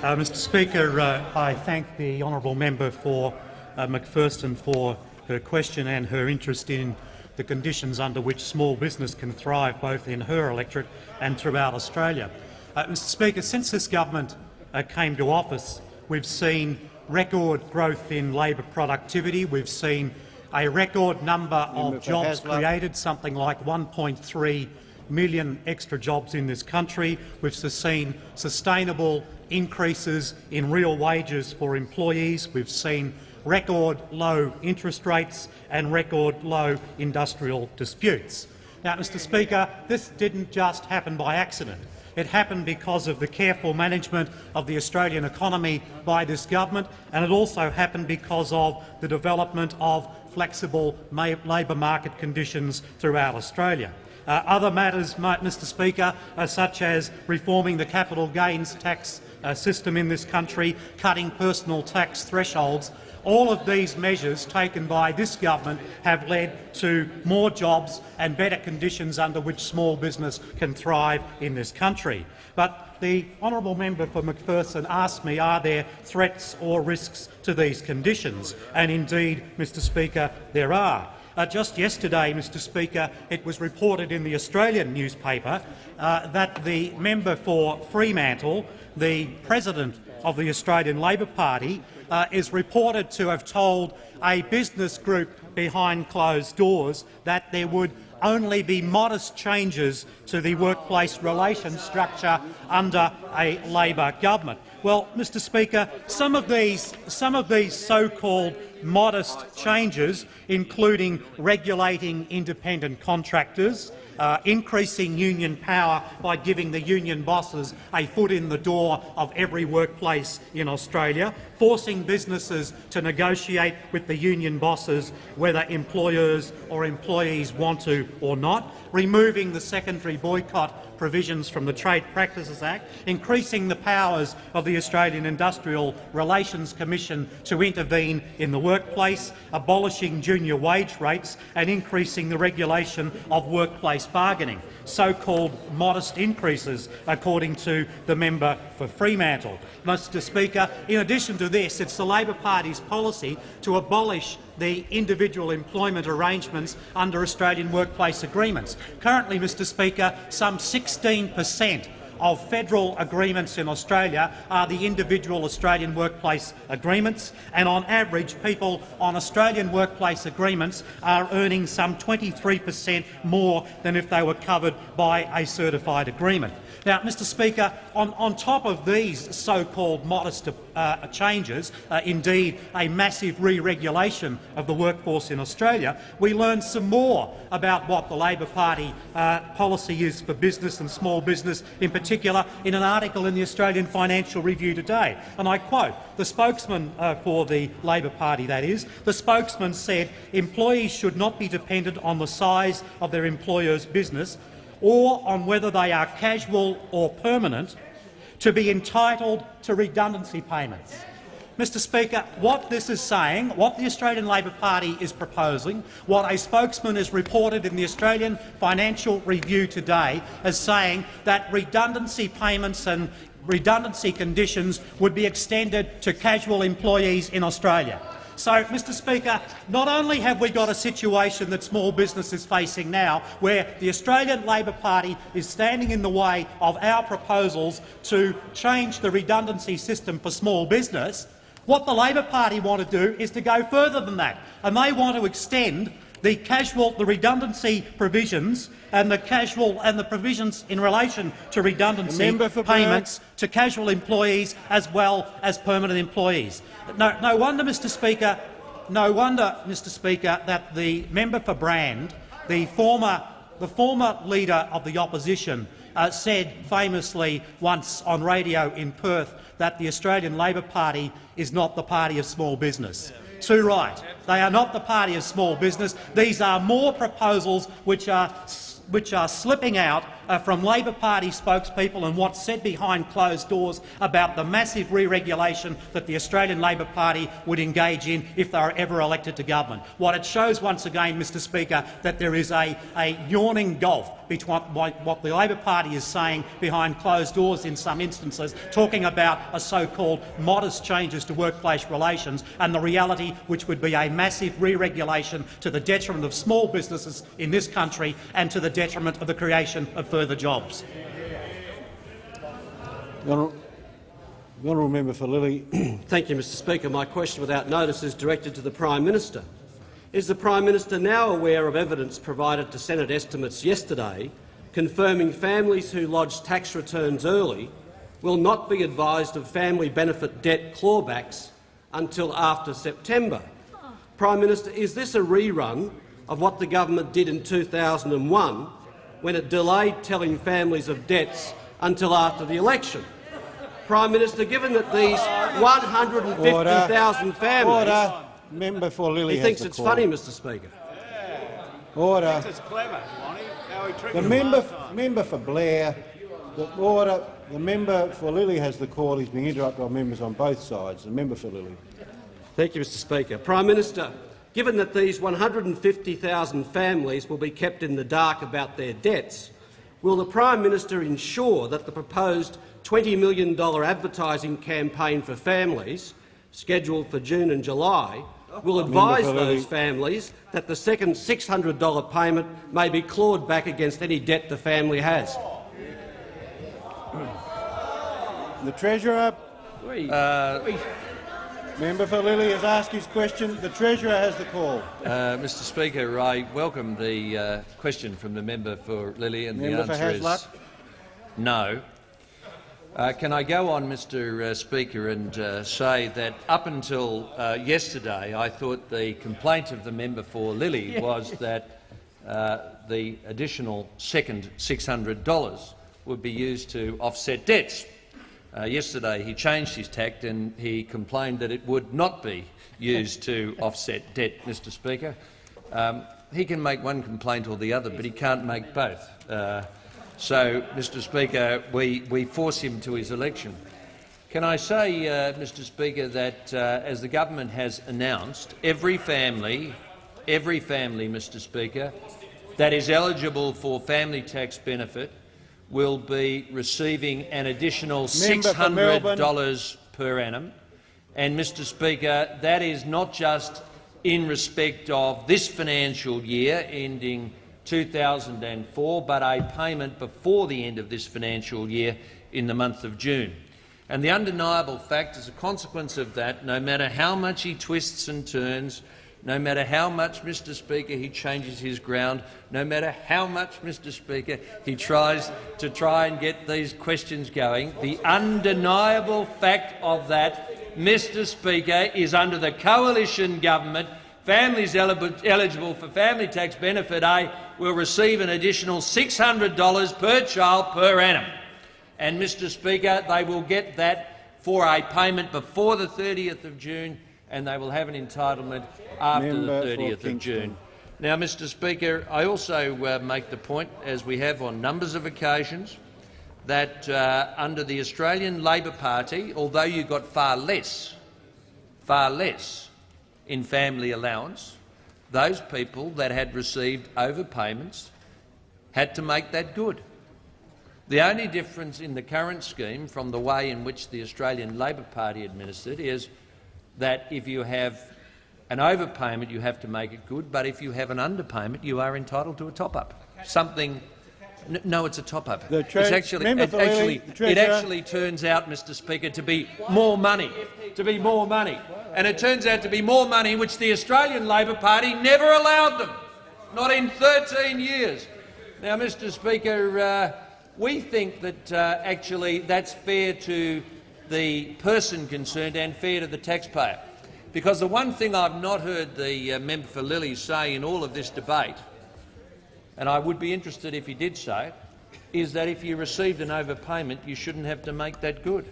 Uh, Mr Speaker, uh, I thank the honourable member for uh, McPherson for her question and her interest in the conditions under which small business can thrive both in her electorate and throughout Australia. Uh, Mr Speaker, since this government uh, came to office, we've seen record growth in labour productivity. We've seen a record number of jobs created, something like 1.3 million extra jobs in this country. We've seen sustainable increases in real wages for employees. We've seen record low interest rates and record low industrial disputes. Now, Mr Speaker, this didn't just happen by accident. It happened because of the careful management of the Australian economy by this government, and it also happened because of the development of flexible labour market conditions throughout Australia. Uh, other matters, Mr Speaker, uh, such as reforming the capital gains tax uh, system in this country, cutting personal tax thresholds, all of these measures taken by this government have led to more jobs and better conditions under which small business can thrive in this country. But the honourable member for McPherson asked me, are there threats or risks to these conditions? And indeed, Mr Speaker, there are. Uh, just yesterday, Mr Speaker, it was reported in the Australian newspaper uh, that the member for Fremantle, the president of the Australian Labor Party, uh, is reported to have told a business group behind closed doors that there would only be modest changes to the workplace relations structure under a Labor government. Well, Mr Speaker, some of these, some of these so-called modest changes, including regulating independent contractors, uh, increasing union power by giving the union bosses a foot in the door of every workplace in Australia, forcing businesses to negotiate with the union bosses whether employers or employees want to or not, removing the secondary boycott provisions from the Trade Practices Act, increasing the powers of the Australian Industrial Relations Commission to intervene in the workplace, abolishing junior wage rates and increasing the regulation of workplace bargaining, so-called modest increases, according to the member for Fremantle. Mr Speaker, in addition to this, it's the Labor Party's policy to abolish the individual employment arrangements under Australian workplace agreements. Currently, Mr Speaker, some 16 per cent of federal agreements in Australia are the individual Australian workplace agreements, and on average people on Australian workplace agreements are earning some 23 per cent more than if they were covered by a certified agreement. Now, Mr Speaker, on, on top of these so-called modest uh, changes, uh, indeed a massive re-regulation of the workforce in Australia, we learned some more about what the Labor Party uh, policy is for business and small business in particular in an article in the Australian Financial Review today. And I quote, the spokesman uh, for the Labor Party, that is, the spokesman said employees should not be dependent on the size of their employer's business or on whether they are casual or permanent, to be entitled to redundancy payments. Mr Speaker, what this is saying, what the Australian Labor Party is proposing, what a spokesman has reported in the Australian Financial Review today as saying that redundancy payments and redundancy conditions would be extended to casual employees in Australia. So, Mr Speaker, not only have we got a situation that small business is facing now, where the Australian Labor Party is standing in the way of our proposals to change the redundancy system for small business, what the Labor Party want to do is to go further than that, and they want to extend the casual, the redundancy provisions and the casual and the provisions in relation to redundancy payments to casual employees as well as permanent employees. No, no wonder, Mr. Speaker, no wonder, Mr. Speaker, that the member for Brand, the former, the former leader of the opposition, uh, said famously once on radio in Perth that the Australian Labor Party is not the party of small business. Too right. They are not the party of small business. These are more proposals which are which are slipping out uh, from Labor Party spokespeople and what's said behind closed doors about the massive re-regulation that the Australian Labor Party would engage in if they were ever elected to government. What it shows once again, Mr Speaker, that there is a, a yawning gulf between what the Labor Party is saying behind closed doors in some instances, talking about a so-called modest changes to workplace relations, and the reality which would be a massive re-regulation to the detriment of small businesses in this country and to the detriment of the creation of further jobs. The honourable, the honourable member for Lilley. Thank you, Mr Speaker. My question without notice is directed to the Prime Minister. Is the Prime Minister now aware of evidence provided to Senate estimates yesterday confirming families who lodge tax returns early will not be advised of family benefit debt clawbacks until after September? Prime Minister, is this a rerun of what the government did in 2001 when it delayed telling families of debts until after the election. Prime Minister, given that these 150,000 families— Order. Member for Lilley He thinks it's call. funny, Mr Speaker. Order. It's clever, The member, member for Blair. The order. The member for Lilley has the call. He's being interrupted by members on both sides. The member for Lilley. Thank you, Mr Speaker. Prime Minister, given that these 150,000 families will be kept in the dark about their debts, will the Prime Minister ensure that the proposed $20 million advertising campaign for families, scheduled for June and July, will advise those families that the second $600 payment may be clawed back against any debt the family has? The Treasurer. Uh, Member for Lilley has asked his question. The Treasurer has the call. Uh, Mr Speaker, I welcome the uh, question from the member for Lilley, and Member the answer is no. Uh, can I go on, Mr uh, Speaker, and uh, say that up until uh, yesterday I thought the complaint of the member for Lilley was that uh, the additional second $600 would be used to offset debts. Uh, yesterday he changed his tact and he complained that it would not be used to offset debt, Mr Speaker. Um, he can make one complaint or the other, but he can't make both. Uh, so, Mr Speaker, we, we force him to his election. Can I say, uh, Mr Speaker, that uh, as the government has announced, every family, every family, Mr Speaker, that is eligible for family tax benefit will be receiving an additional Member for Melbourne. $600 per annum. And, Mr Speaker, that is not just in respect of this financial year ending 2004, but a payment before the end of this financial year in the month of June. And the undeniable fact, as a consequence of that, no matter how much he twists and turns, no matter how much, Mr Speaker, he changes his ground, no matter how much, Mr Speaker, he tries to try and get these questions going, the undeniable fact of that, Mr Speaker, is under the coalition government, families eligible for family tax benefit A will receive an additional $600 per child per annum. And, Mr Speaker, they will get that for a payment before the 30th of June and they will have an entitlement after Member the 30th of. June. Now, Mr Speaker, I also uh, make the point, as we have on numbers of occasions, that uh, under the Australian Labor Party, although you got far less, far less in family allowance, those people that had received overpayments had to make that good. The only difference in the current scheme from the way in which the Australian Labor Party administered is that if you have an overpayment, you have to make it good, but if you have an underpayment, you are entitled to a top-up. Something. No, it's a top-up. The It's actually, it, actually, it actually turns out, Mr Speaker, to be more money. To be more money. And it turns out to be more money which the Australian Labor Party never allowed them. Not in 13 years. Now, Mr Speaker, uh, we think that uh, actually that's fair to the person concerned and fair to the taxpayer. Because the one thing I've not heard the uh, member for Lilley say in all of this debate, and I would be interested if he did say is that if you received an overpayment, you shouldn't have to make that good.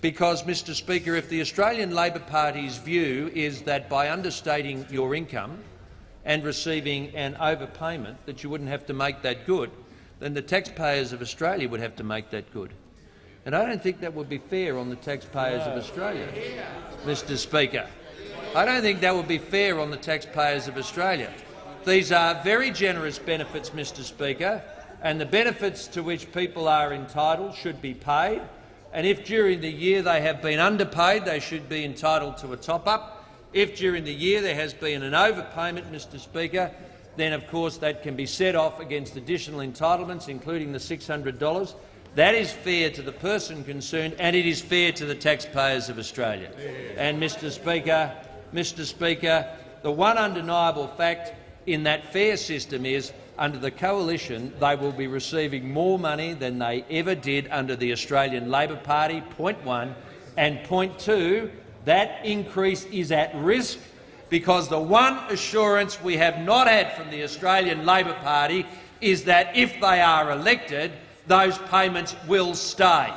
Because, Mr Speaker, if the Australian Labor Party's view is that by understating your income and receiving an overpayment that you wouldn't have to make that good, then the taxpayers of Australia would have to make that good. And I don't think that would be fair on the taxpayers of Australia, Mr Speaker. I don't think that would be fair on the taxpayers of Australia. These are very generous benefits, Mr Speaker, and the benefits to which people are entitled should be paid. And if during the year they have been underpaid, they should be entitled to a top-up. If during the year there has been an overpayment, Mr Speaker, then of course that can be set off against additional entitlements, including the $600. That is fair to the person concerned, and it is fair to the taxpayers of Australia. And, Mr Speaker, Mr Speaker, the one undeniable fact in that fair system is, under the coalition, they will be receiving more money than they ever did under the Australian Labor Party, point one. And point two, that increase is at risk because the one assurance we have not had from the Australian Labor Party is that if they are elected, those payments will stay.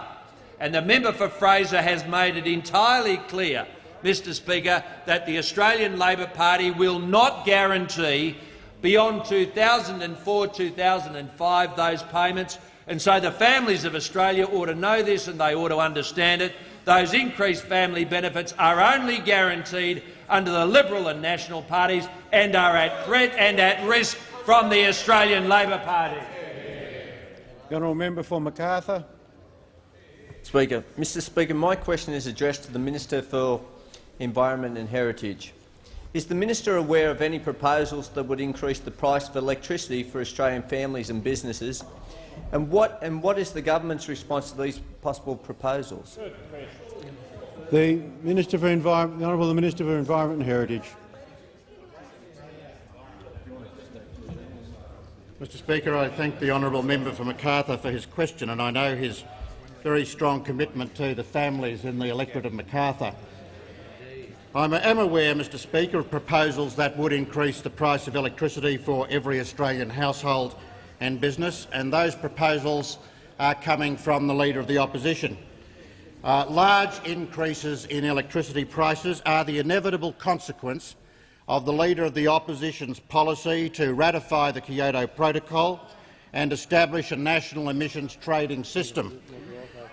And the member for Fraser has made it entirely clear, Mr Speaker, that the Australian Labor Party will not guarantee beyond 2004-2005 those payments. And so the families of Australia ought to know this and they ought to understand it. Those increased family benefits are only guaranteed under the Liberal and National parties and are at threat and at risk from the Australian Labor Party. The honourable member for Macarthur. Speaker. Mr Speaker, my question is addressed to the Minister for Environment and Heritage. Is the minister aware of any proposals that would increase the price of electricity for Australian families and businesses And what, and what is the government's response to these possible proposals? The Minister for Environment, the Honourable Minister for Environment and Heritage. Mr Speaker, I thank the honourable member for Macarthur for his question, and I know his very strong commitment to the families in the electorate of Macarthur. I am aware, Mr Speaker, of proposals that would increase the price of electricity for every Australian household and business, and those proposals are coming from the Leader of the Opposition. Uh, large increases in electricity prices are the inevitable consequence of the Leader of the Opposition's policy to ratify the Kyoto Protocol and establish a national emissions trading system.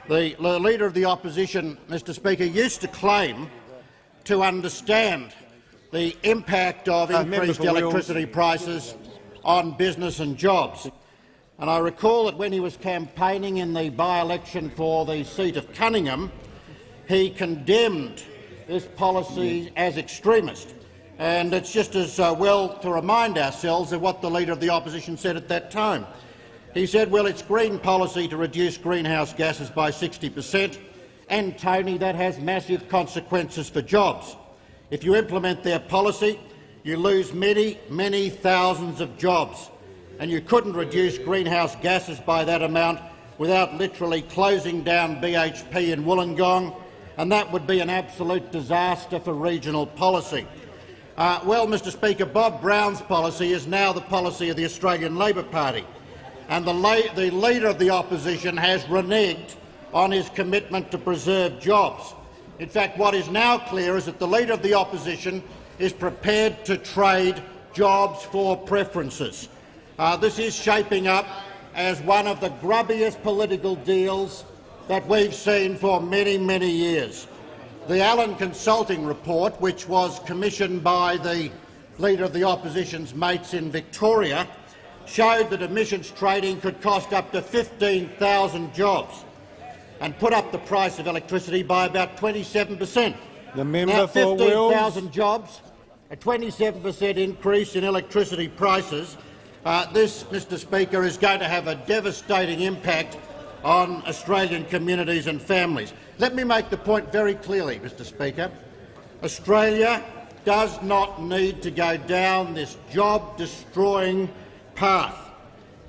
The, the Leader of the Opposition, Mr Speaker, used to claim to understand the impact of Uh, increased electricity prices on business and jobs. And I recall that when he was campaigning in the by-election for the seat of Cunningham, he condemned this policy as extremist. And it's just as uh, well to remind ourselves of what the Leader of the Opposition said at that time. He said, well, it's green policy to reduce greenhouse gases by 60 per cent, and, Tony, that has massive consequences for jobs. If you implement their policy, you lose many, many thousands of jobs, and you couldn't reduce greenhouse gases by that amount without literally closing down BHP in Wollongong, and that would be an absolute disaster for regional policy. Uh, well, Mr Speaker, Bob Brown's policy is now the policy of the Australian Labor Party, and the, the Leader of the Opposition has reneged on his commitment to preserve jobs. In fact, what is now clear is that the Leader of the Opposition is prepared to trade jobs for preferences. Uh, this is shaping up as one of the grubbiest political deals that we've seen for many, many years. The Allen Consulting Report, which was commissioned by the Leader of the Opposition's mates in Victoria, showed that emissions trading could cost up to 15,000 jobs and put up the price of electricity by about 27 per cent. The member now, for 15,000 jobs, a 27 per cent increase in electricity prices. Uh, this, Mr Speaker, is going to have a devastating impact on Australian communities and families. Let me make the point very clearly, Mr Speaker. Australia does not need to go down this job-destroying path.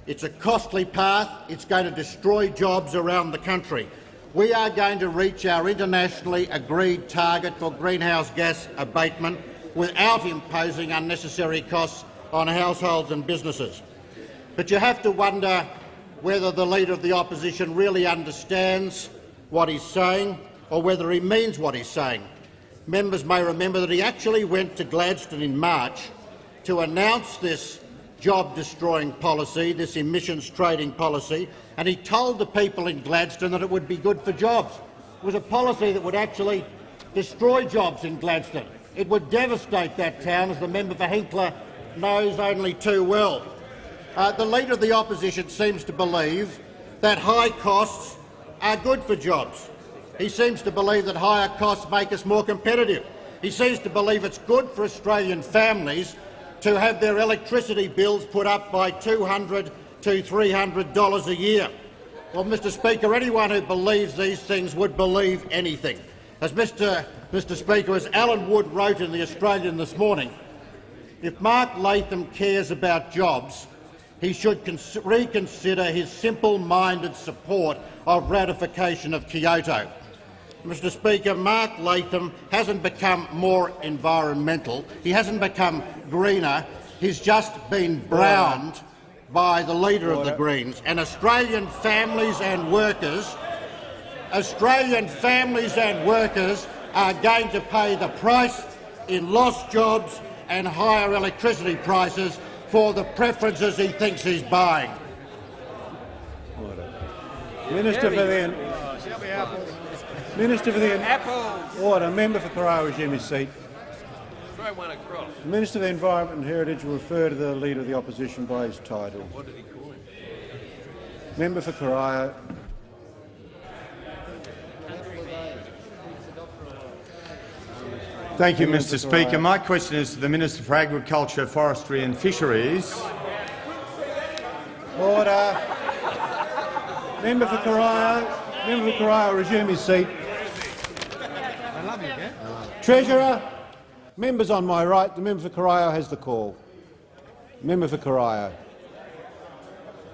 It's a costly path. It's going to destroy jobs around the country. We are going to reach our internationally agreed target for greenhouse gas abatement without imposing unnecessary costs on households and businesses. But you have to wonder whether the Leader of the Opposition really understands what he's saying or whether he means what he's saying. Members may remember that he actually went to Gladstone in March to announce this job-destroying policy, this emissions trading policy, and he told the people in Gladstone that it would be good for jobs. It was a policy that would actually destroy jobs in Gladstone. It would devastate that town, as the member for Hinkler knows only too well. Uh, the Leader of the Opposition seems to believe that high costs are good for jobs. He seems to believe that higher costs make us more competitive. He seems to believe it's good for Australian families to have their electricity bills put up by 200 to $300 a year. Well, Mr Speaker, anyone who believes these things would believe anything. As Mr, Mr Speaker, as Alan Wood wrote in The Australian this morning, if Mark Latham cares about jobs, he should reconsider his simple-minded support of ratification of Kyoto. Mr Speaker, Mark Latham hasn't become more environmental, he hasn't become greener, he's just been browned by the Leader of the Greens. And Australian families and workers, Australian families and workers are going to pay the price in lost jobs and higher electricity prices for the preferences he thinks he's buying. Minister for the Minister for the Order. Member for Carrara resume his seat. Throw across. The Minister for the Environment and Heritage will refer to the Leader of the Opposition by his title. What did he call him? Member for Carrara. Thank you, Mr Speaker. My question is to the Minister for Agriculture, Forestry and Fisheries. Order. Member for Corio, member for Corio, resume his seat. Treasurer, members on my right, the member for Corio has the call. Member for Corio.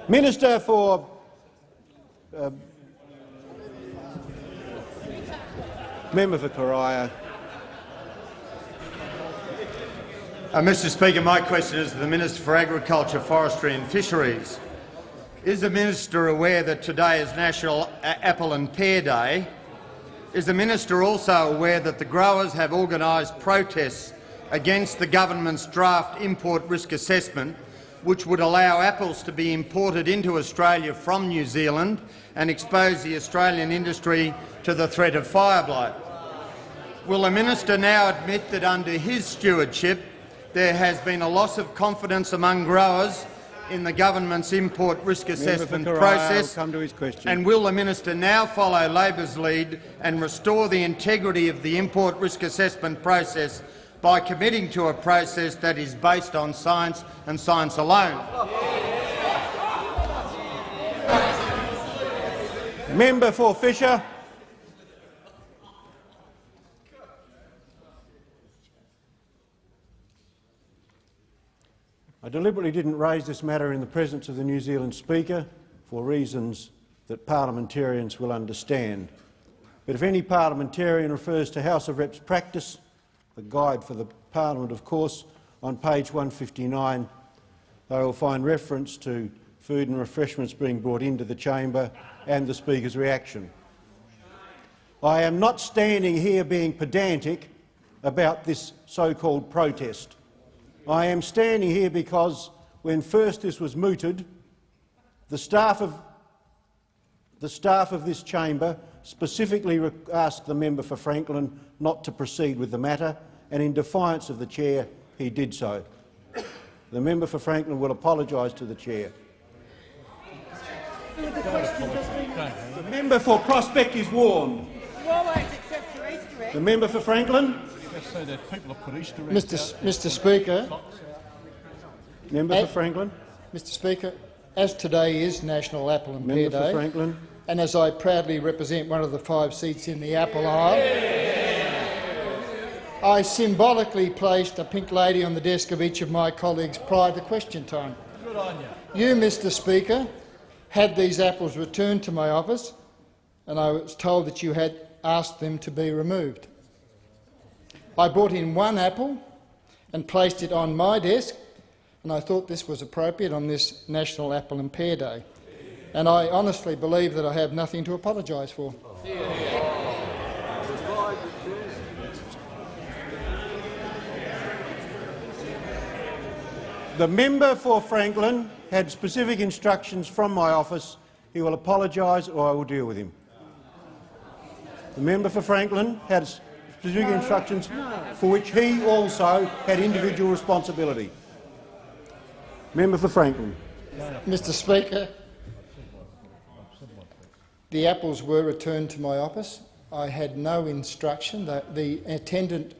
Minister for uh, member for Corio. Uh, Mr Speaker, my question is to the Minister for Agriculture, Forestry and Fisheries. Is the minister aware that today is National Apple and Pear Day? Is the minister also aware that the growers have organised protests against the government's draft import risk assessment, which would allow apples to be imported into Australia from New Zealand and expose the Australian industry to the threat of fire blight? Will the minister now admit that under his stewardship there has been a loss of confidence among growers in the government's import risk assessment process? come to his question. And will the minister now follow Labor's lead and restore the integrity of the import risk assessment process by committing to a process that is based on science and science alone? Member for Fisher. I deliberately didn't raise this matter in the presence of the New Zealand Speaker for reasons that parliamentarians will understand. But if any parliamentarian refers to House of Reps practice, the guide for the parliament, of course, on page 159, they will find reference to food and refreshments being brought into the chamber and the Speaker's reaction. I am not standing here being pedantic about this so-called protest. I am standing here because when first this was mooted, the staff of, the staff of this chamber specifically asked the member for Franklin not to proceed with the matter, and in defiance of the chair, he did so. The member for Franklin will apologise to the chair. The member for Prospect is warned. The member for Franklin. Mr. S Mr. Speaker, member for Franklin. Mr. Speaker, as today is National Apple and Member Pear Day, Franklin. and as I proudly represent one of the five seats in the Apple isle, I symbolically placed a pink lady on the desk of each of my colleagues prior to question time. Good on you. You, Mr. Speaker, had these apples returned to my office, and I was told that you had asked them to be removed. I brought in one apple and placed it on my desk, and I thought this was appropriate on this National Apple and Pear Day. And I honestly believe that I have nothing to apologise for. The member for Franklin had specific instructions from my office. He will apologise or I will deal with him. The member for Franklin had specific instructions for which he also had individual responsibility. Member for Franklin. Mr Speaker, the apples were returned to my office. I had no instruction. The, the attendant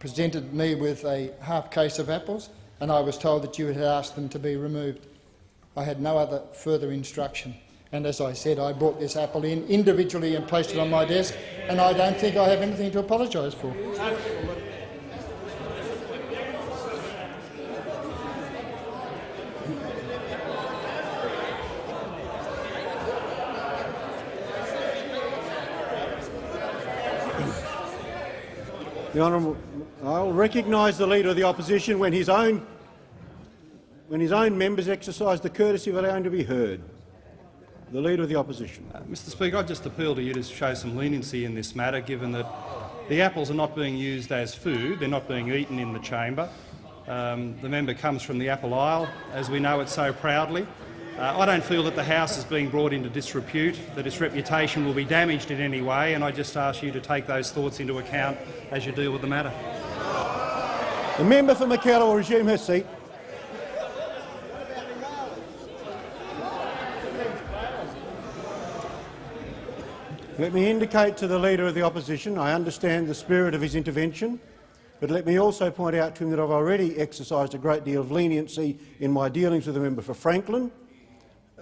presented me with a half case of apples and I was told that you had asked them to be removed. I had no other further instruction. And as I said, I brought this apple in individually and placed it on my desk, and I don't think I have anything to apologise for. The honourable, I will recognise the Leader of the Opposition when his own when his own members exercise the courtesy of allowing to be heard. The Leader of the Opposition. Uh, Mr Speaker, I just appeal to you to show some leniency in this matter, given that the apples are not being used as food, they're not being eaten in the chamber. Um, the member comes from the apple isle, as we know it so proudly. Uh, I don't feel that the House is being brought into disrepute, that its reputation will be damaged in any way, and I just ask you to take those thoughts into account as you deal with the matter. The member for Mackellar will resume her seat. Let me indicate to the Leader of the Opposition I understand the spirit of his intervention, but let me also point out to him that I've already exercised a great deal of leniency in my dealings with the member for Franklin,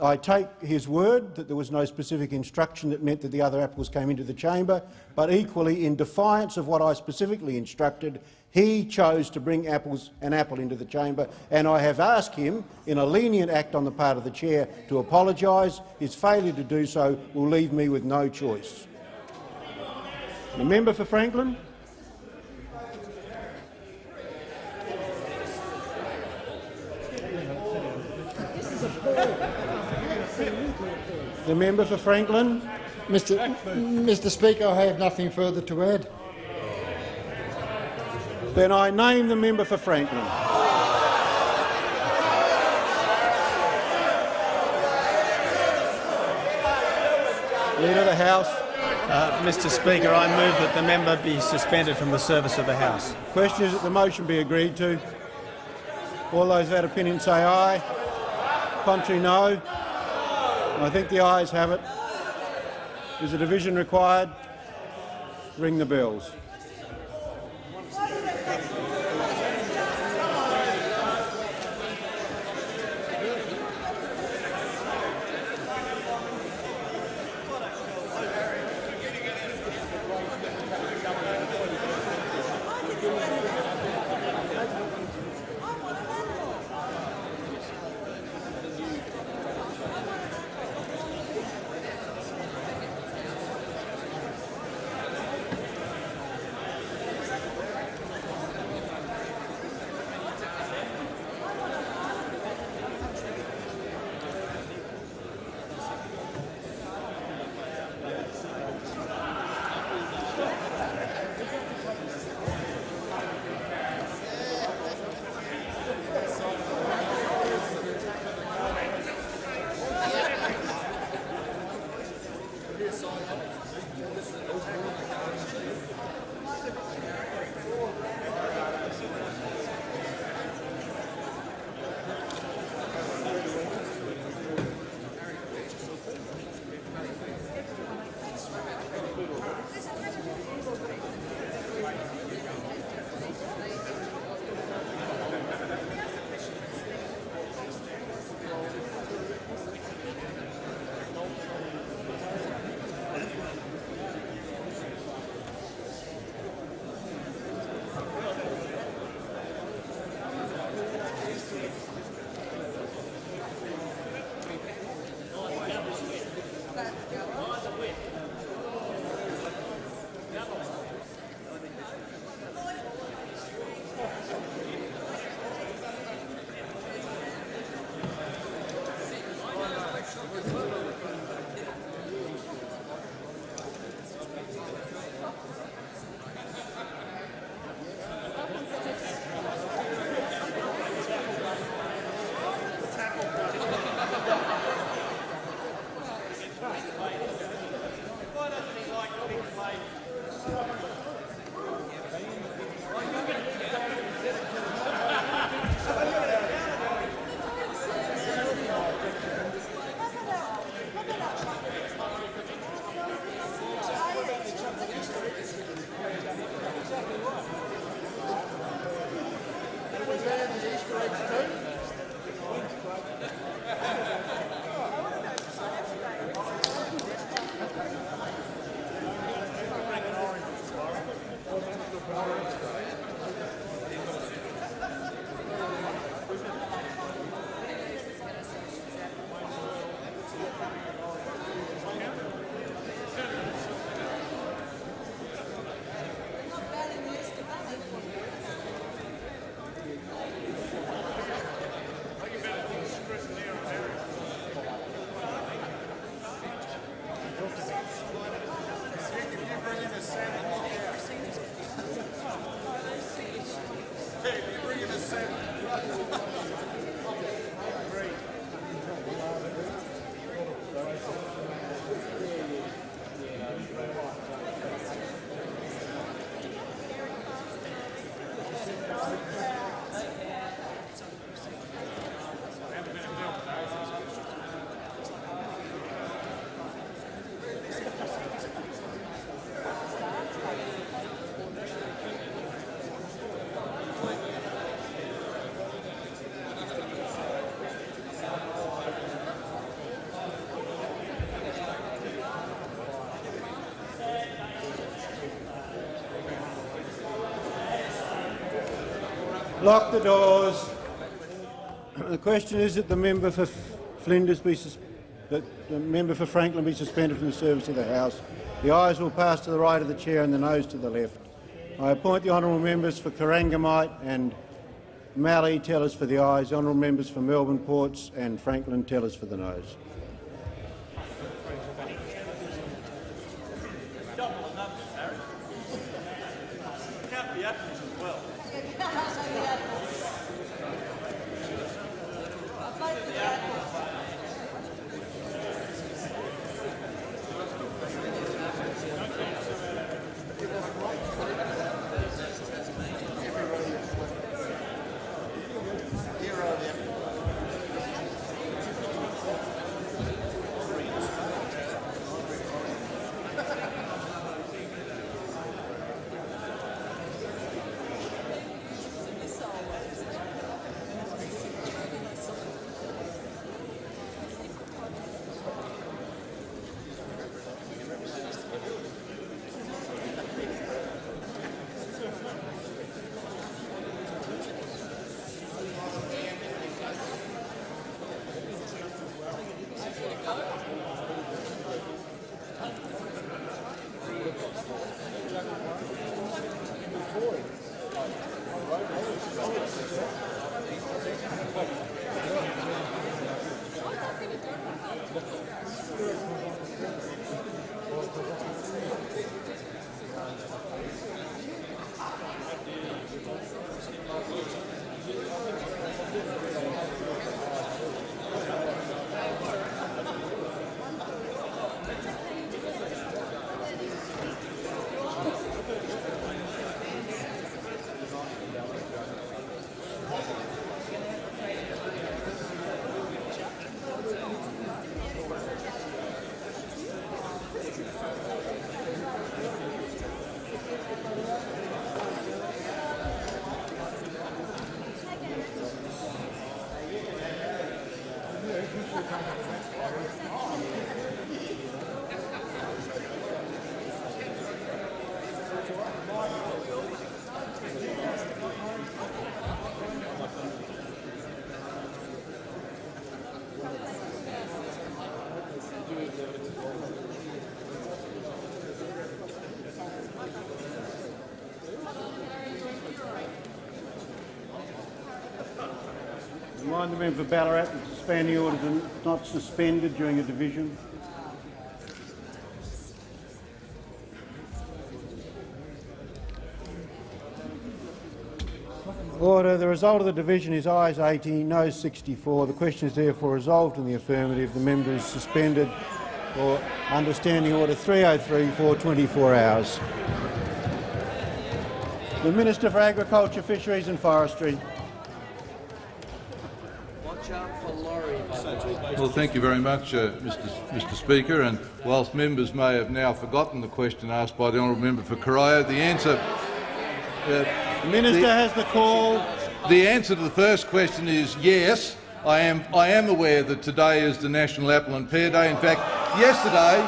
I take his word that there was no specific instruction that meant that the other apples came into the chamber, but equally, in defiance of what I specifically instructed, he chose to bring apples, an apple into the chamber, and I have asked him, in a lenient act on the part of the chair, to apologise. His failure to do so will leave me with no choice. The member for Franklin. The member for Franklin. Mr. Mr. Speaker, I have nothing further to add. Then I name the member for Franklin. Leader of the House. Uh, Mr Speaker, I move that the member be suspended from the service of the House. Question is that the motion be agreed to. All those of that opinion say aye. Contrary, no. I think the ayes have it. Is a division required? Ring the bells. Lock the doors. The question is that the member for Flinders be that the member for Franklin be suspended from the service of the House. The ayes will pass to the right of the chair and the noes to the left. I appoint the honourable members for Corangamite and Mallee tellers for the ayes, honourable members for Melbourne Ports and Franklin tellers for the noes. Remind the member for Ballarat that the standing orders are not suspended during a division. Order. The result of the division is ayes 80, noes 64. The question is therefore resolved in the affirmative. The member is suspended for understanding order 303 for 24 hours. The Minister for Agriculture, Fisheries and Forestry. Well, thank you very much, uh, Mr. Mr. Speaker. And whilst members may have now forgotten the question asked by the honourable member for Corio, the answer. Uh, the minister the, has the call. The answer to the first question is yes. I am. I am aware that today is the National Apple and Pear Day. In fact, yesterday,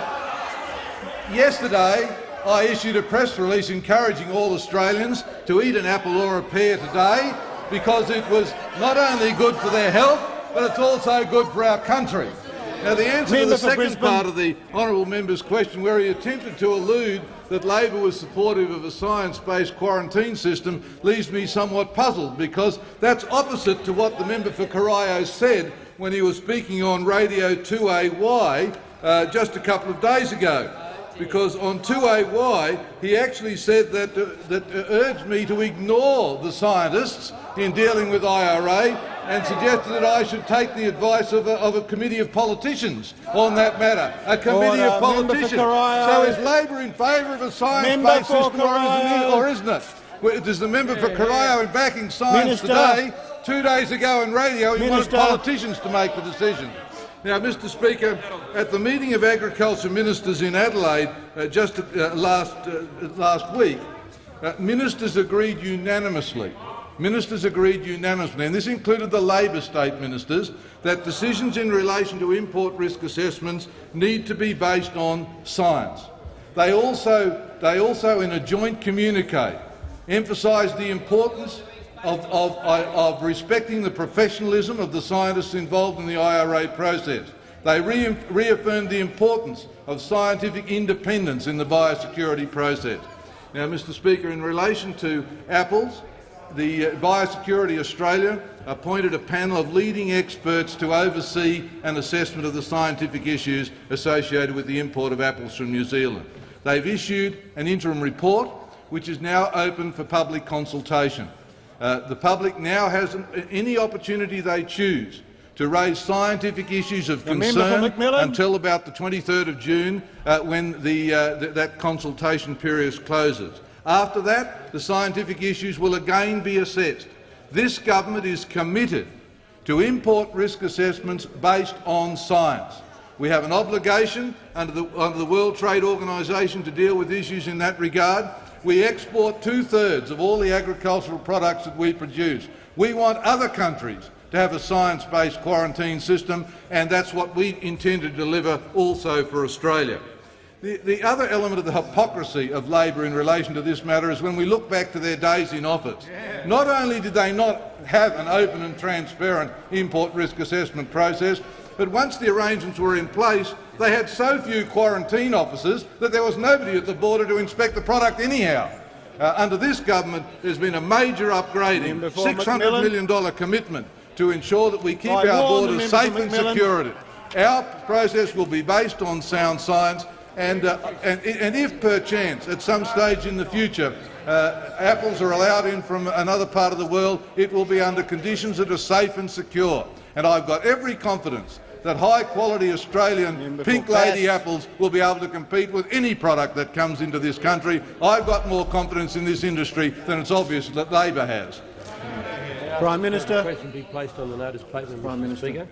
yesterday I issued a press release encouraging all Australians to eat an apple or a pear today because it was not only good for their health, but it's also good for our country. Now, the answer Member to the second Brisbane. part of the honourable member's question, where he attempted to allude that Labor was supportive of a science-based quarantine system, leaves me somewhat puzzled, because that's opposite to what the member for Corio said when he was speaking on Radio 2AY uh, just a couple of days ago because on 2AY he actually said that, uh, that uh, urged me to ignore the scientists in dealing with IRA and suggested that I should take the advice of a, of a committee of politicians on that matter. A committee Order. of politicians. So is Labor in favour of a science-based system or isn't it? Does the member for Corio in backing science Minister. today, two days ago in radio, he Minister. wanted politicians to make the decision? Now, Mr Speaker, at the meeting of agriculture ministers in Adelaide uh, just uh, last, uh, last week, uh, ministers agreed unanimously Ministers agreed unanimously, and this included the Labor state ministers, that decisions in relation to import risk assessments need to be based on science. They also, they also in a joint communique, emphasised the importance of, of, of respecting the professionalism of the scientists involved in the IRA process. They re reaffirmed the importance of scientific independence in the biosecurity process. Now, Mr Speaker, in relation to apples, the uh, Biosecurity Australia appointed a panel of leading experts to oversee an assessment of the scientific issues associated with the import of apples from New Zealand. They've issued an interim report which is now open for public consultation. Uh, the public now has an, any opportunity they choose to raise scientific issues of The concern until about the 23rd of June, uh, when the, uh, th that consultation period closes. After that, the scientific issues will again be assessed. This government is committed to import risk assessments based on science. We have an obligation under the, under the World Trade Organisation to deal with issues in that regard. We export two-thirds of all the agricultural products that we produce. We want other countries to have a science-based quarantine system, and that's what we intend to deliver also for Australia. The, the other element of the hypocrisy of Labor in relation to this matter is when we look back to their days in office. Not only did they not have an open and transparent import risk assessment process, but once the arrangements were in place, they had so few quarantine officers that there was nobody at the border to inspect the product anyhow. Uh, under this government, there's been a major upgrading, for 600 McMillan. million dollar commitment to ensure that we keep I our borders safe and secure. Our process will be based on sound science, and, uh, and, and if perchance at some stage in the future uh, apples are allowed in from another part of the world, it will be under conditions that are safe and secure. And I've got every confidence that high-quality Australian pink lady Bass. apples will be able to compete with any product that comes into this country. I've got more confidence in this industry than it's obvious that Labor has. Prime Minister. Question be placed on the notice paper, Prime Minister. Speaker.